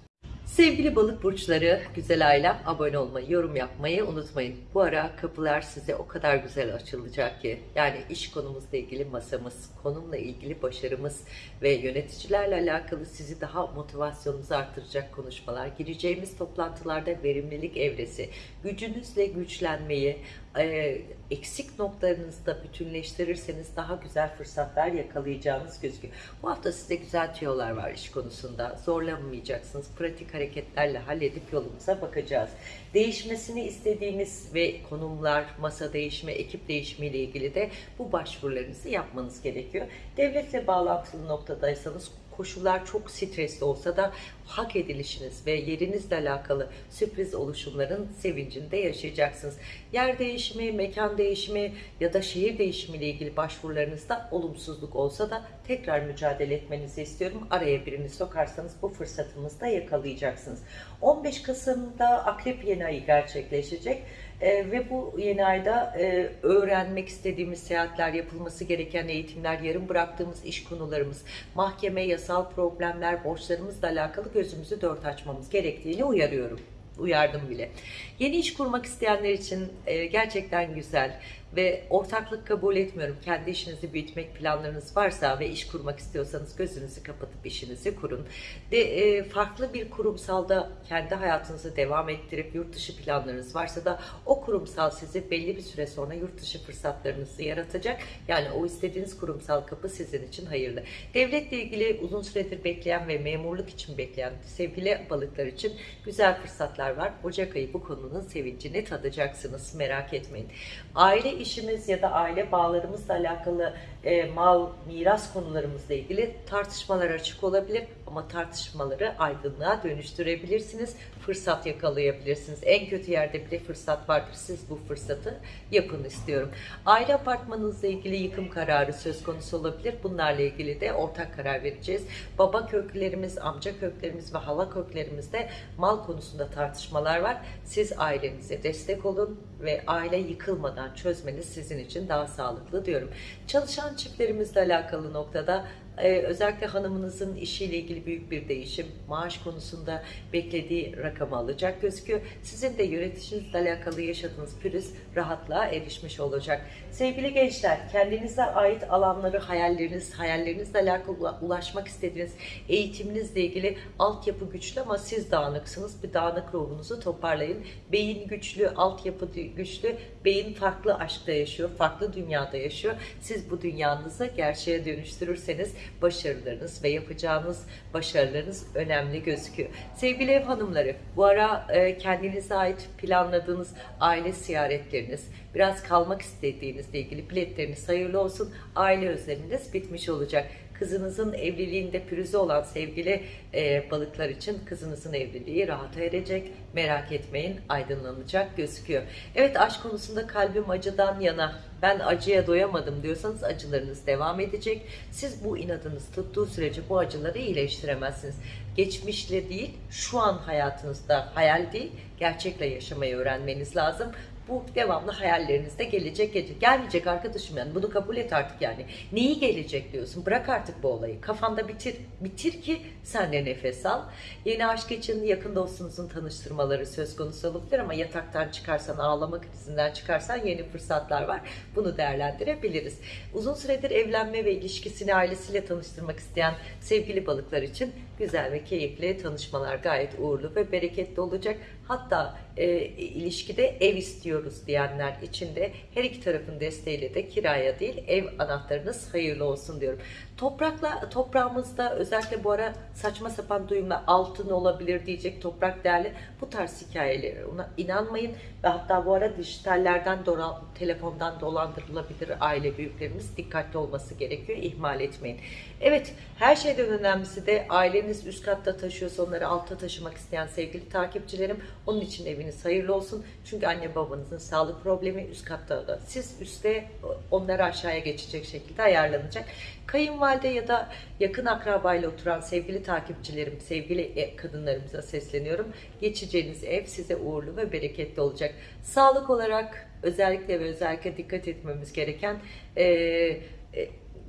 Speaker 1: Sevgili balık burçları, güzel ailem abone olmayı, yorum yapmayı unutmayın. Bu ara kapılar size o kadar güzel açılacak ki. Yani iş konumuzla ilgili masamız, konumla ilgili başarımız ve yöneticilerle alakalı sizi daha motivasyonunuzu artıracak konuşmalar. Gireceğimiz toplantılarda verimlilik evresi, gücünüzle güçlenmeyi, e, eksik noktalarınızı bütünleştirirseniz daha güzel fırsatlar yakalayacağınız gözüküyor. Bu hafta size güzel tüyolar var iş konusunda. Zorlanmayacaksınız. Pratik hareketlerle halledip yolumuza bakacağız. Değişmesini istediğimiz ve konumlar, masa değişimi, ekip değişimi ile ilgili de bu başvurularınızı yapmanız gerekiyor. Devletle bağlantılı noktadaysanız koşullar çok stresli olsa da hak edilişiniz ve yerinizle alakalı sürpriz oluşumların sevincini de yaşayacaksınız. Yer değişimi, mekan değişimi ya da şehir değişimi ile ilgili başvurularınızda olumsuzluk olsa da tekrar mücadele etmenizi istiyorum. Araya birini sokarsanız bu fırsatınızı da yakalayacaksınız. 15 Kasım'da Akrep yeni ayı gerçekleşecek. Ee, ve bu yeni ayda e, öğrenmek istediğimiz seyahatler, yapılması gereken eğitimler, yarım bıraktığımız iş konularımız, mahkeme, yasal problemler, borçlarımızla alakalı gözümüzü dört açmamız gerektiğini uyarıyorum. Uyardım bile. Yeni iş kurmak isteyenler için e, gerçekten güzel ve ortaklık kabul etmiyorum. Kendi işinizi büyütmek planlarınız varsa ve iş kurmak istiyorsanız gözünüzü kapatıp işinizi kurun. De e, farklı bir kurumsalda kendi hayatınızı devam ettirip yurt dışı planlarınız varsa da o kurumsal sizi belli bir süre sonra yurt dışı fırsatlarınızı yaratacak. Yani o istediğiniz kurumsal kapı sizin için hayırlı. Devletle ilgili uzun süredir bekleyen ve memurluk için bekleyen sevgili balıklar için güzel fırsatlar var. Ocak ayı bu konunun sevincini tadacaksınız. Merak etmeyin. Aile işimiz ya da aile bağlarımızla alakalı e, mal, miras konularımızla ilgili tartışmalar açık olabilir ama tartışmaları aydınlığa dönüştürebilirsiniz. Fırsat yakalayabilirsiniz. En kötü yerde bile fırsat vardır. Siz bu fırsatı yapın istiyorum. Aile apartmanınızla ilgili yıkım kararı söz konusu olabilir. Bunlarla ilgili de ortak karar vereceğiz. Baba köklerimiz, amca köklerimiz ve hala köklerimizde mal konusunda tartışmalar var. Siz ailenize destek olun ve aile yıkılmadan çözmeniz sizin için daha sağlıklı diyorum. Çalışan çiftlerimizle alakalı noktada ee, özellikle hanımınızın işiyle ilgili büyük bir değişim, maaş konusunda beklediği rakamı alacak gözüküyor. Sizin de yöneticinizle alakalı yaşadığınız pürüz rahatlığa erişmiş olacak. Sevgili gençler, kendinize ait alanları, hayalleriniz, hayallerinizle alakalı ulaşmak istediğiniz eğitiminizle ilgili altyapı güçlü ama siz dağınıksınız. Bir dağınık ruhunuzu toparlayın. Beyin güçlü, altyapı güçlü, beyin farklı aşkta yaşıyor, farklı dünyada yaşıyor. Siz bu dünyanızı gerçeğe dönüştürürseniz başarılarınız ve yapacağınız başarılarınız önemli gözüküyor. Sevgili ev hanımları, bu ara e, kendinize ait planladığınız aile ziyaretleriniz, biraz kalmak istediğinizle ilgili biletleriniz hayırlı olsun. Aile özleminiz bitmiş olacak kızınızın evliliğinde pürüzü olan sevgili e, balıklar için kızınızın evliliği rahata erecek. Merak etmeyin aydınlanacak gözüküyor. Evet aşk konusunda kalbim acıdan yana ben acıya doyamadım diyorsanız acılarınız devam edecek. Siz bu inadınız tuttuğu sürece bu acıları iyileştiremezsiniz. Geçmişle değil şu an hayatınızda hayal değil gerçekle yaşamayı öğrenmeniz lazım bu devamlı hayallerinizde gelecek gelecek. Gelmeyecek arkadaşım yani bunu kabul et artık yani. Neyi gelecek diyorsun? Bırak artık bu olayı. Kafanda bitir. Bitir ki sen de nefes al. Yeni aşk için yakın dostunuzun tanıştırmaları söz konusu olabilir ama yataktan çıkarsan, ağlama krizinden çıkarsan yeni fırsatlar var. Bunu değerlendirebiliriz. Uzun süredir evlenme ve ilişkisini ailesiyle tanıştırmak isteyen sevgili balıklar için güzel ve keyifli tanışmalar gayet uğurlu ve bereketli olacak. Hatta e, ilişkide ev istiyoruz diyenler için de her iki tarafın desteğiyle de kiraya değil ev anahtarınız hayırlı olsun diyorum. Toprakla toprağımızda özellikle bu ara saçma sapan duyumlar altın olabilir diyecek toprak değerli bu tarz hikayeleri ona inanmayın ve hatta bu ara dijitallerden dolan, telefondan dolandırılabilir aile büyüklerimiz dikkatli olması gerekiyor ihmal etmeyin. Evet her şeyden önemlisi de aileniz üst katta taşıyorsa onları altta taşımak isteyen sevgili takipçilerim onun için eviniz hayırlı olsun. Çünkü anne babanızın sağlık problemi üst katta da. Siz üstte onları aşağıya geçecek şekilde ayarlanacak. Kayınvalide ya da yakın akrabayla oturan sevgili takipçilerim, sevgili e, kadınlarımıza sesleniyorum. Geçeceğiniz ev size uğurlu ve bereketli olacak. Sağlık olarak özellikle ve özellikle dikkat etmemiz gereken e, e,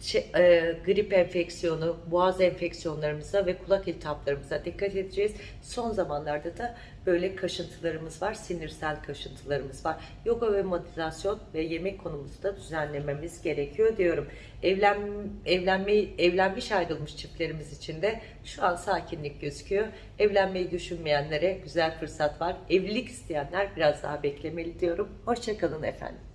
Speaker 1: şey, e, grip enfeksiyonu, boğaz enfeksiyonlarımıza ve kulak iltihaplarımıza dikkat edeceğiz. Son zamanlarda da böyle kaşıntılarımız var, sinirsel kaşıntılarımız var. Yoga ve meditasyon ve yemek konumuzu da düzenlememiz gerekiyor diyorum. Evlen, evlenmeyi, evlenmiş ayrılmış çiftlerimiz için de şu an sakinlik gözüküyor. Evlenmeyi düşünmeyenlere güzel fırsat var. Evlilik isteyenler biraz daha beklemeli diyorum. Hoşçakalın efendim.